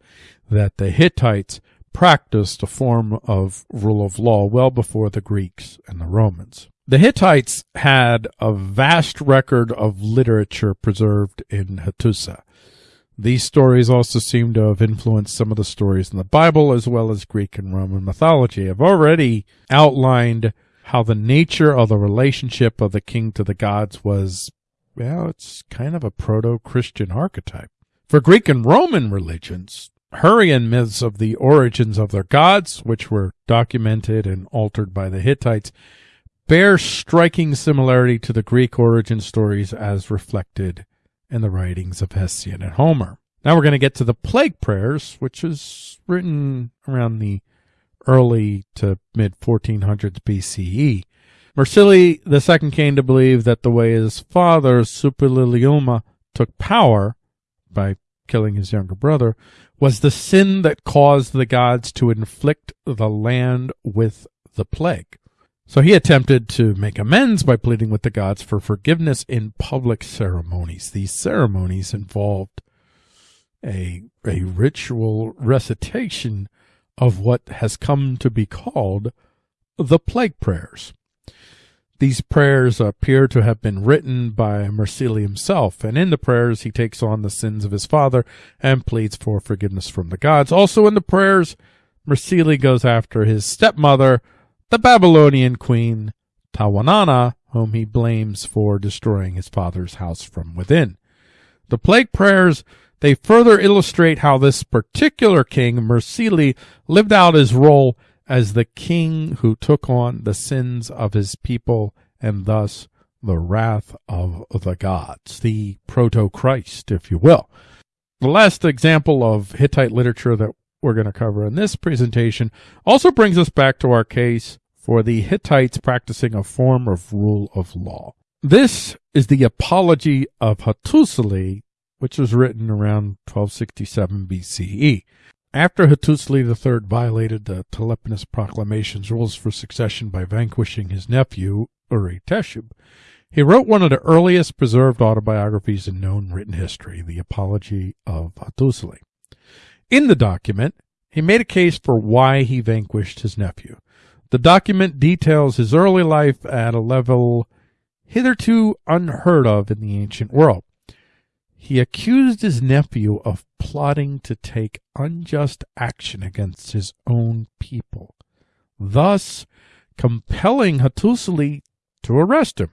that the Hittites practiced a form of rule of law well before the Greeks and the Romans. The Hittites had a vast record of literature preserved in Hattusa. These stories also seem to have influenced some of the stories in the Bible as well as Greek and Roman mythology. I've already outlined how the nature of the relationship of the king to the gods was, well, it's kind of a proto-Christian archetype. For Greek and Roman religions, Hurrian myths of the origins of their gods, which were documented and altered by the Hittites, bear striking similarity to the Greek origin stories as reflected in the writings of Hesiod and Homer. Now we're going to get to the plague prayers, which is written around the early to mid 1400s BCE. Mursili II came to believe that the way his father, Suppiluliuma, took power by killing his younger brother was the sin that caused the gods to inflict the land with the plague. So he attempted to make amends by pleading with the gods for forgiveness in public ceremonies. These ceremonies involved a, a ritual recitation of what has come to be called the plague prayers. These prayers appear to have been written by Mursili himself, and in the prayers he takes on the sins of his father and pleads for forgiveness from the gods. Also in the prayers, Mursili goes after his stepmother, the Babylonian queen Tawananna, whom he blames for destroying his father's house from within. The plague prayers they further illustrate how this particular king, Mursili, lived out his role as the king who took on the sins of his people and thus the wrath of the gods, the proto-Christ, if you will. The last example of Hittite literature that we're going to cover in this presentation also brings us back to our case for the Hittites practicing a form of rule of law. This is the Apology of Hattusili, which was written around 1267 BCE. After Hattusili III violated the Teleponus Proclamation's rules for succession by vanquishing his nephew, Uri Teshub, he wrote one of the earliest preserved autobiographies in known written history, the Apology of Hattusili. In the document, he made a case for why he vanquished his nephew. The document details his early life at a level hitherto unheard of in the ancient world. He accused his nephew of plotting to take unjust action against his own people, thus compelling Hattusili to arrest him.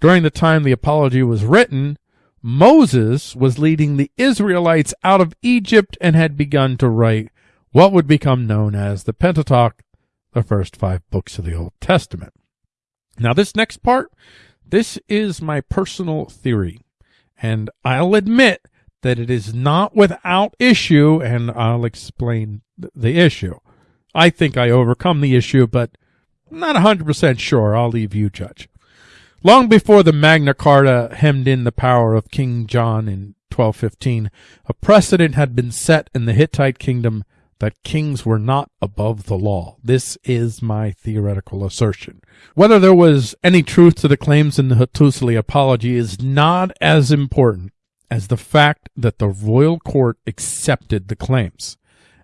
During the time the apology was written, Moses was leading the Israelites out of Egypt and had begun to write what would become known as the Pentateuch, the first five books of the Old Testament. Now, this next part, this is my personal theory, and I'll admit that it is not without issue, and I'll explain the issue. I think I overcome the issue, but I'm not 100% sure. I'll leave you judge. Long before the Magna Carta hemmed in the power of King John in 1215, a precedent had been set in the Hittite kingdom that kings were not above the law. This is my theoretical assertion. Whether there was any truth to the claims in the Hattusili apology is not as important as the fact that the royal court accepted the claims,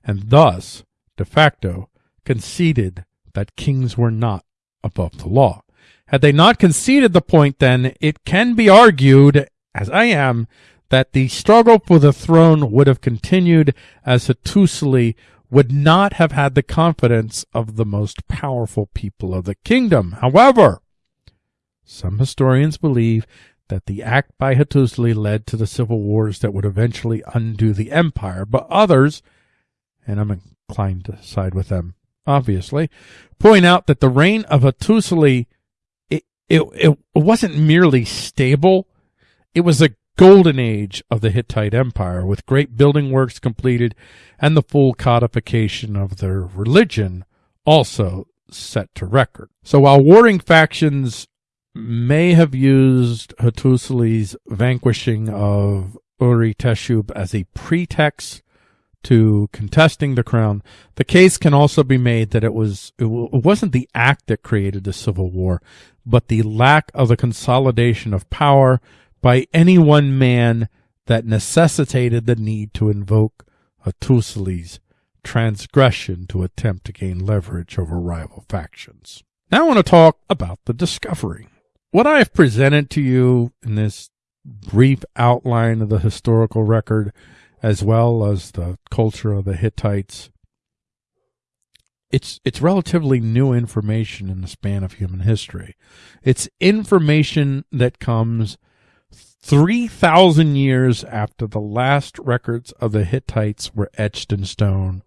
and thus, de facto, conceded that kings were not above the law. Had they not conceded the point, then it can be argued, as I am, that the struggle for the throne would have continued as Hattusili would not have had the confidence of the most powerful people of the kingdom. However, some historians believe that the act by Hattusili led to the civil wars that would eventually undo the empire, but others, and I'm inclined to side with them, obviously, point out that the reign of Hattusili it, it wasn't merely stable, it was a golden age of the Hittite Empire, with great building works completed and the full codification of their religion also set to record. So while warring factions may have used Hattusili's vanquishing of Uri Teshub as a pretext to contesting the crown, the case can also be made that it was it, wasn't the act that created the civil war, but the lack of the consolidation of power by any one man that necessitated the need to invoke Hattusili's transgression to attempt to gain leverage over rival factions. Now I want to talk about the discovery. What I have presented to you in this brief outline of the historical record as well as the culture of the Hittites. It's it's relatively new information in the span of human history. It's information that comes 3,000 years after the last records of the Hittites were etched in stone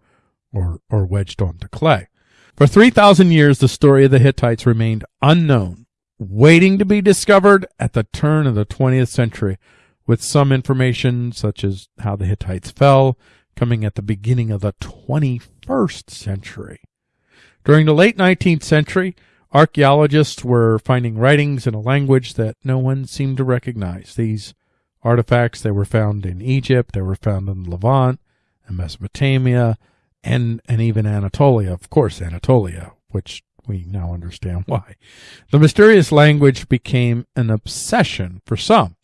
or, or wedged onto clay. For 3,000 years, the story of the Hittites remained unknown, waiting to be discovered at the turn of the 20th century, with some information such as how the Hittites fell coming at the beginning of the 21st century. During the late 19th century, archaeologists were finding writings in a language that no one seemed to recognize. These artifacts, they were found in Egypt, they were found in the Levant and Mesopotamia, and, and even Anatolia, of course, Anatolia, which we now understand why. The mysterious language became an obsession for some.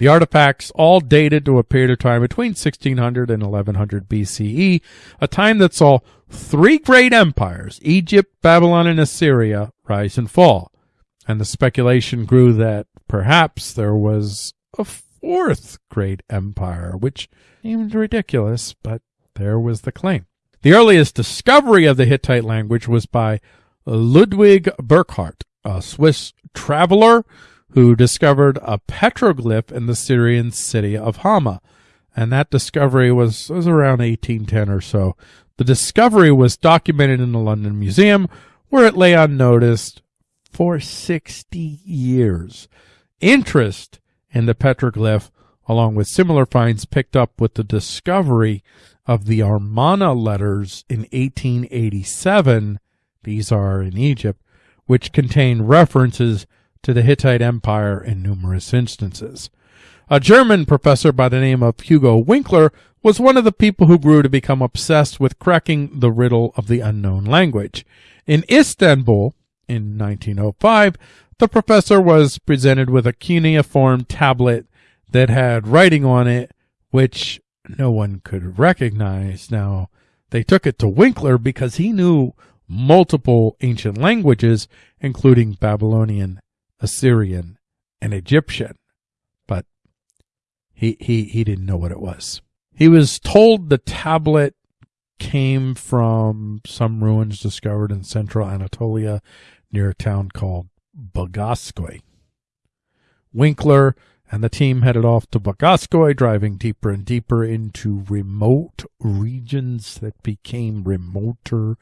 The artifacts all dated to a period of time between 1600 and 1100 BCE, a time that saw three great empires, Egypt, Babylon, and Assyria, rise and fall. And the speculation grew that perhaps there was a fourth great empire, which seemed ridiculous, but there was the claim. The earliest discovery of the Hittite language was by Ludwig Burckhardt, a Swiss traveler who discovered a petroglyph in the Syrian city of Hama. And that discovery was, was around 1810 or so. The discovery was documented in the London Museum, where it lay unnoticed for 60 years. Interest in the petroglyph, along with similar finds picked up with the discovery of the Amarna letters in 1887, these are in Egypt, which contain references to the Hittite Empire in numerous instances. A German professor by the name of Hugo Winkler was one of the people who grew to become obsessed with cracking the riddle of the unknown language. In Istanbul, in 1905, the professor was presented with a cuneiform tablet that had writing on it which no one could recognize. Now, they took it to Winkler because he knew multiple ancient languages, including Babylonian, Assyrian, and Egyptian. But he, he, he didn't know what it was. He was told the tablet came from some ruins discovered in central Anatolia near a town called Boğazköy. Winkler and the team headed off to Boğazköy, driving deeper and deeper into remote regions that became remoter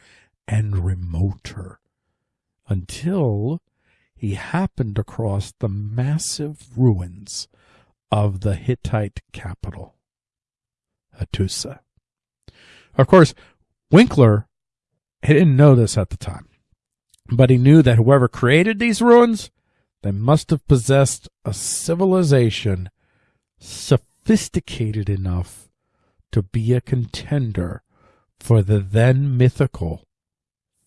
and remoter until he happened across the massive ruins of the Hittite capital, Hattusa. Of course, Winkler he didn't know this at the time, but he knew that whoever created these ruins they must have possessed a civilization sophisticated enough to be a contender for the then mythical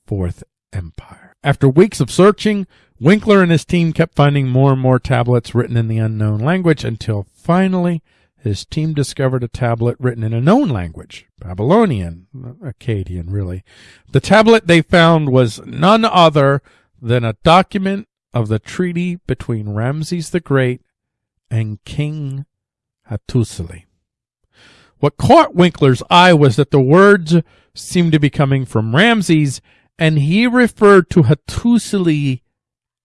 Fourth Empire. After weeks of searching, Winkler and his team kept finding more and more tablets written in the unknown language until finally his team discovered a tablet written in a known language, Babylonian, Akkadian really. The tablet they found was none other than a document of the treaty between Ramses the Great and King Hattusili. What caught Winkler's eye was that the words seemed to be coming from Ramses, and he referred to Hattusili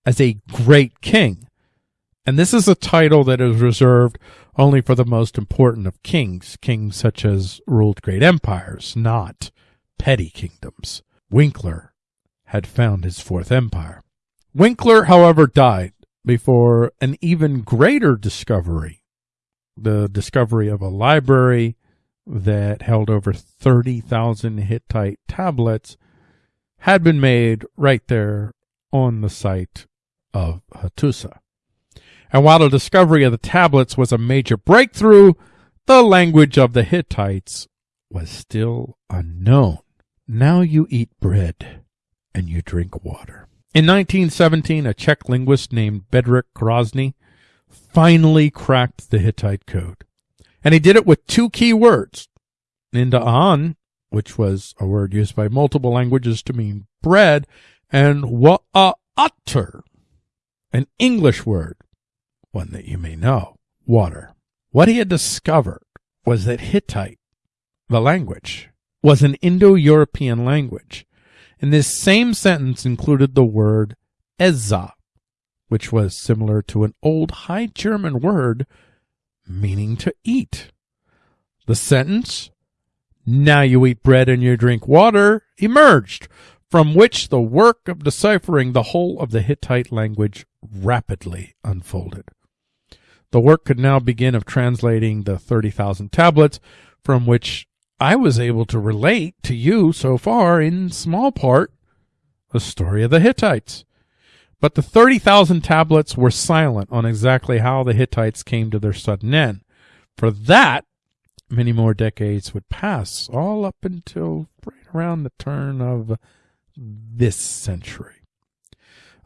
as a great king. And this is a title that is reserved only for the most important of kings, kings such as ruled great empires, not petty kingdoms. Winkler had found his fourth empire. Winkler, however, died before an even greater discovery, the discovery of a library that held over 30,000 Hittite tablets, had been made right there on the site of Hattusa. And while the discovery of the tablets was a major breakthrough, the language of the Hittites was still unknown. Now you eat bread and you drink water. In 1917, a Czech linguist named Bedřich Hrozný finally cracked the Hittite code. And he did it with two key words. Ninda'an, which was a word used by multiple languages to mean bread, and wa'ater, an English word, one that you may know. water. What he had discovered was that Hittite, the language, was an Indo-European language. And this same sentence included the word Eza, which was similar to an old High German word meaning to eat. The sentence, now you eat bread and you drink water, emerged, from which the work of deciphering the whole of the Hittite language rapidly unfolded. The work could now begin of translating the 30,000 tablets from which I was able to relate to you so far in small part the story of the Hittites. But the 30,000 tablets were silent on exactly how the Hittites came to their sudden end. For that, many more decades would pass, all up until right around the turn of this century.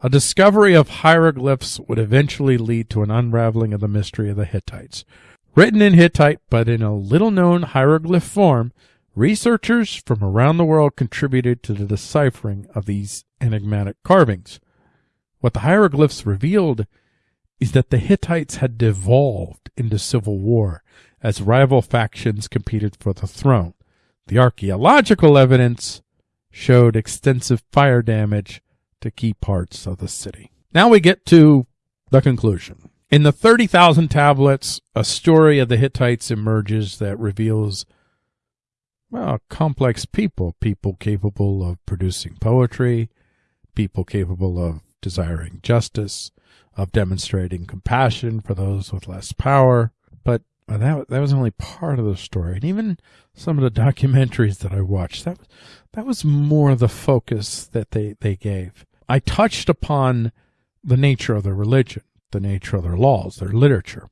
A discovery of hieroglyphs would eventually lead to an unraveling of the mystery of the Hittites. Written in Hittite, but in a little known hieroglyph form, researchers from around the world contributed to the deciphering of these enigmatic carvings. What the hieroglyphs revealed is that the Hittites had devolved into civil war as rival factions competed for the throne. The archaeological evidence showed extensive fire damage to key parts of the city. Now we get to the conclusion. In the 30,000 tablets, a story of the Hittites emerges that reveals well, complex people, people capable of producing poetry, people capable of desiring justice, of demonstrating compassion for those with less power. But that that was only part of the story, and even some of the documentaries that I watched that that was more the focus that they they gave. I touched upon the nature of their religion, the nature of their laws, their literature.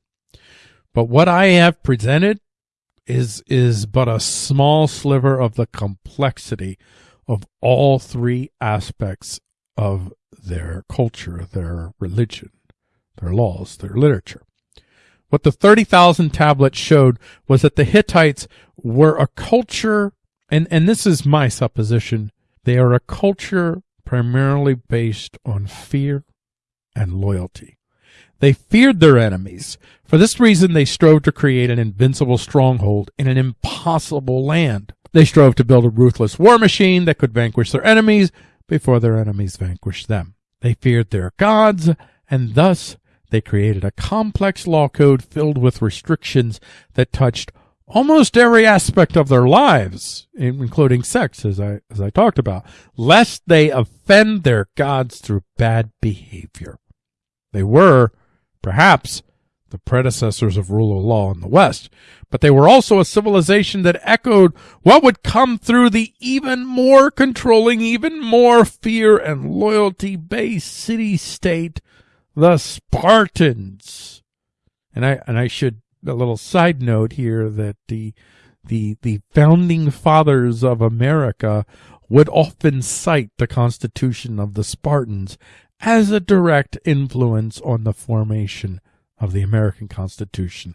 But what I have presented is is but a small sliver of the complexity of all three aspects of their culture, their religion, their laws, their literature. What the 30,000 tablets showed was that the Hittites were a culture, and, and this is my supposition, they are a culture primarily based on fear and loyalty. They feared their enemies. For this reason, they strove to create an invincible stronghold in an impossible land. They strove to build a ruthless war machine that could vanquish their enemies before their enemies vanquished them. They feared their gods, and thus they created a complex law code filled with restrictions that touched almost every aspect of their lives, including sex, as I, as I talked about, lest they offend their gods through bad behavior. They were, perhaps, the predecessors of rule of law in the West, but they were also a civilization that echoed what would come through the even more controlling, even more fear and loyalty based city state, the Spartans. And I, and I should a little side note here that the the the founding fathers of America would often cite the Constitution of the Spartans as a direct influence on the formation of the American Constitution.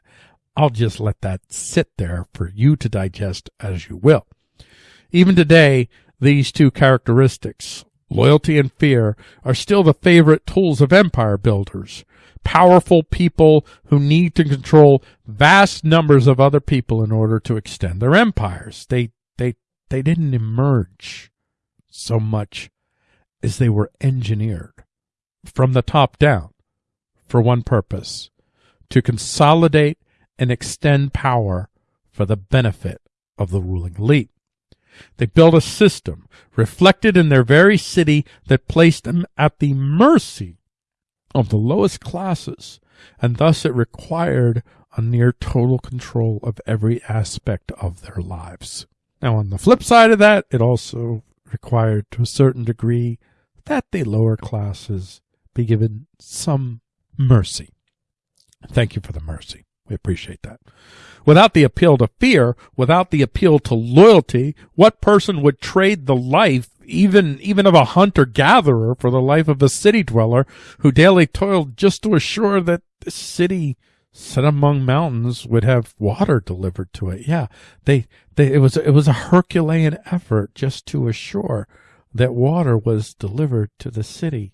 I'll just let that sit there for you to digest as you will. Even today, these two characteristics, loyalty and fear, are still the favorite tools of empire builders powerful people who need to control vast numbers of other people in order to extend their empires. They, they, they didn't emerge so much as they were engineered from the top down for one purpose, to consolidate and extend power for the benefit of the ruling elite. They built a system reflected in their very city that placed them at the mercy of the lowest classes, and thus it required a near total control of every aspect of their lives. Now, on the flip side of that, it also required to a certain degree that the lower classes be given some mercy. Thank you for the mercy. We appreciate that. Without the appeal to fear, without the appeal to loyalty, what person would trade the life even even of a hunter gatherer for the life of a city dweller who daily toiled just to assure that the city set among mountains would have water delivered to it. Yeah, they, they it was it was a Herculean effort just to assure that water was delivered to the city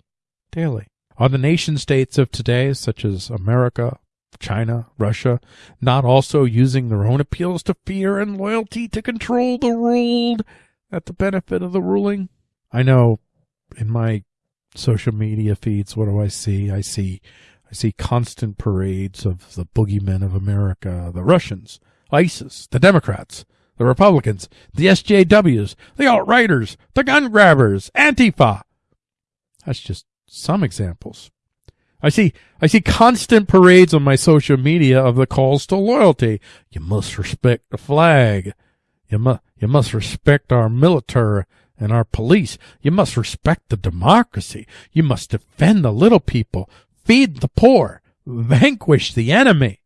daily. Are the nation states of today, such as America, China, Russia, not also using their own appeals to fear and loyalty to control the ruled at the benefit of the ruling? I know in my social media feeds, what do I see? I see, I see constant parades of the boogeymen of America, the Russians, ISIS, the Democrats, the Republicans, the SJWs, the alt-righters, the gun grabbers, Antifa. That's just some examples. I see, I see constant parades on my social media of the calls to loyalty. You must respect the flag. You must, you must respect our military and our police. You must respect the democracy. You must defend the little people, feed the poor, vanquish the enemy.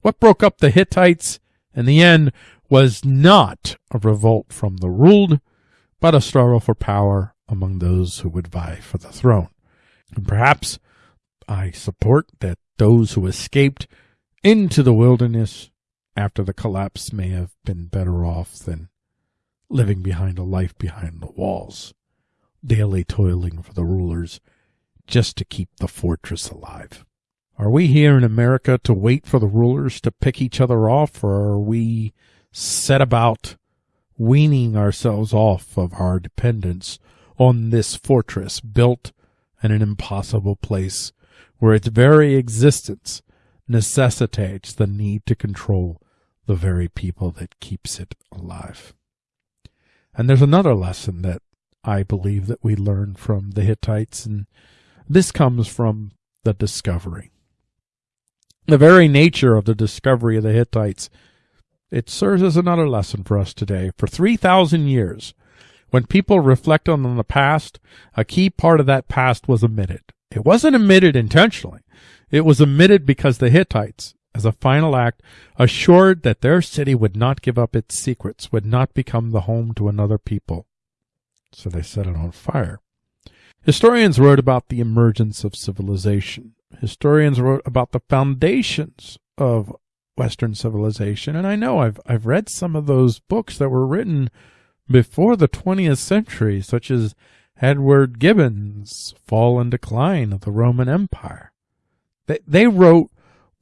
What broke up the Hittites in the end was not a revolt from the ruled, but a struggle for power among those who would vie for the throne. And perhaps I support that those who escaped into the wilderness after the collapse may have been better off than living behind a life behind the walls, daily toiling for the rulers just to keep the fortress alive. Are we here in America to wait for the rulers to pick each other off, or are we set about weaning ourselves off of our dependence on this fortress built in an impossible place where its very existence necessitates the need to control the very people that keeps it alive. And there's another lesson that I believe that we learn from the Hittites, and this comes from the discovery. The very nature of the discovery of the Hittites, it serves as another lesson for us today. For 3,000 years, when people reflect on the past, a key part of that past was omitted. It wasn't omitted intentionally. It was omitted because the Hittites, as a final act, assured that their city would not give up its secrets, would not become the home to another people. So they set it on fire. Historians wrote about the emergence of civilization. Historians wrote about the foundations of Western civilization. And I know I've, I've read some of those books that were written before the 20th century, such as Edward Gibbon's Fall and Decline of the Roman Empire. They, they wrote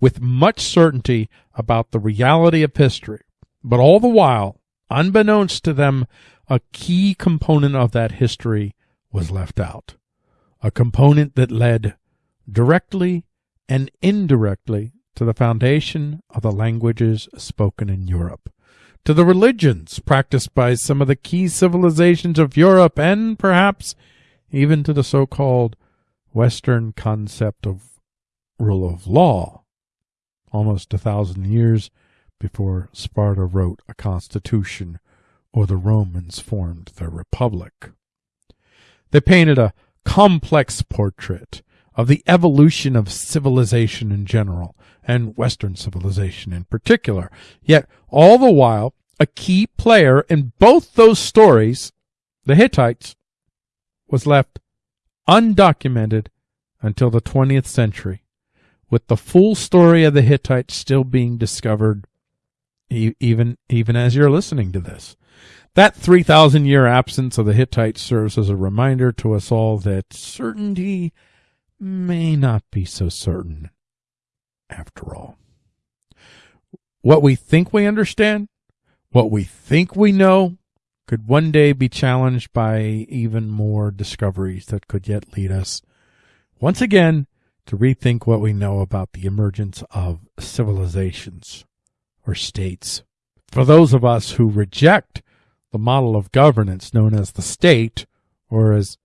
with much certainty about the reality of history, but all the while, unbeknownst to them, a key component of that history was left out. A component that led directly and indirectly to the foundation of the languages spoken in Europe to the religions practiced by some of the key civilizations of Europe and perhaps even to the so-called Western concept of rule of law, almost a thousand years before Sparta wrote a constitution or the Romans formed their republic. They painted a complex portrait of the evolution of civilization in general and Western civilization in particular. Yet all the while, a key player in both those stories, the Hittites, was left undocumented until the 20th century, with the full story of the Hittites still being discovered even, even as you're listening to this. That 3,000 year absence of the Hittites serves as a reminder to us all that certainty may not be so certain after all. What we think we understand what we think we know could one day be challenged by even more discoveries that could yet lead us once again to rethink what we know about the emergence of civilizations or states. For those of us who reject the model of governance known as the state, or as,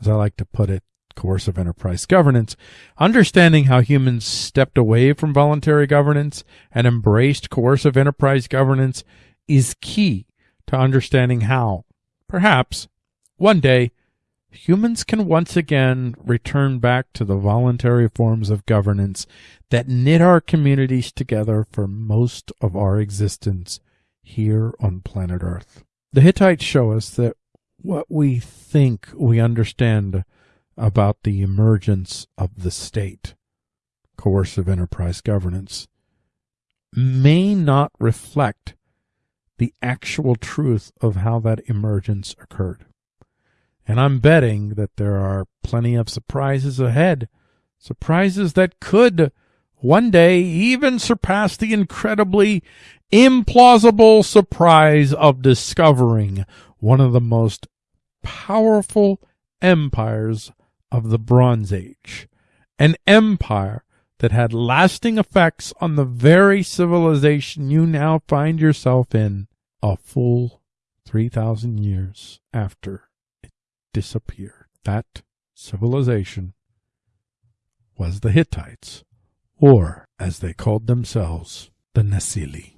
as I like to put it, coercive enterprise governance, understanding how humans stepped away from voluntary governance and embraced coercive enterprise governance is key to understanding how, perhaps, one day, humans can once again return back to the voluntary forms of governance that knit our communities together for most of our existence here on planet Earth. The Hittites show us that what we think we understand about the emergence of the state, coercive enterprise governance, may not reflect the actual truth of how that emergence occurred. And I'm betting that there are plenty of surprises ahead, surprises that could one day even surpass the incredibly implausible surprise of discovering one of the most powerful empires of the Bronze Age. An empire that had lasting effects on the very civilization you now find yourself in a full 3,000 years after it disappeared. That civilization was the Hittites, or as they called themselves, the Nesili.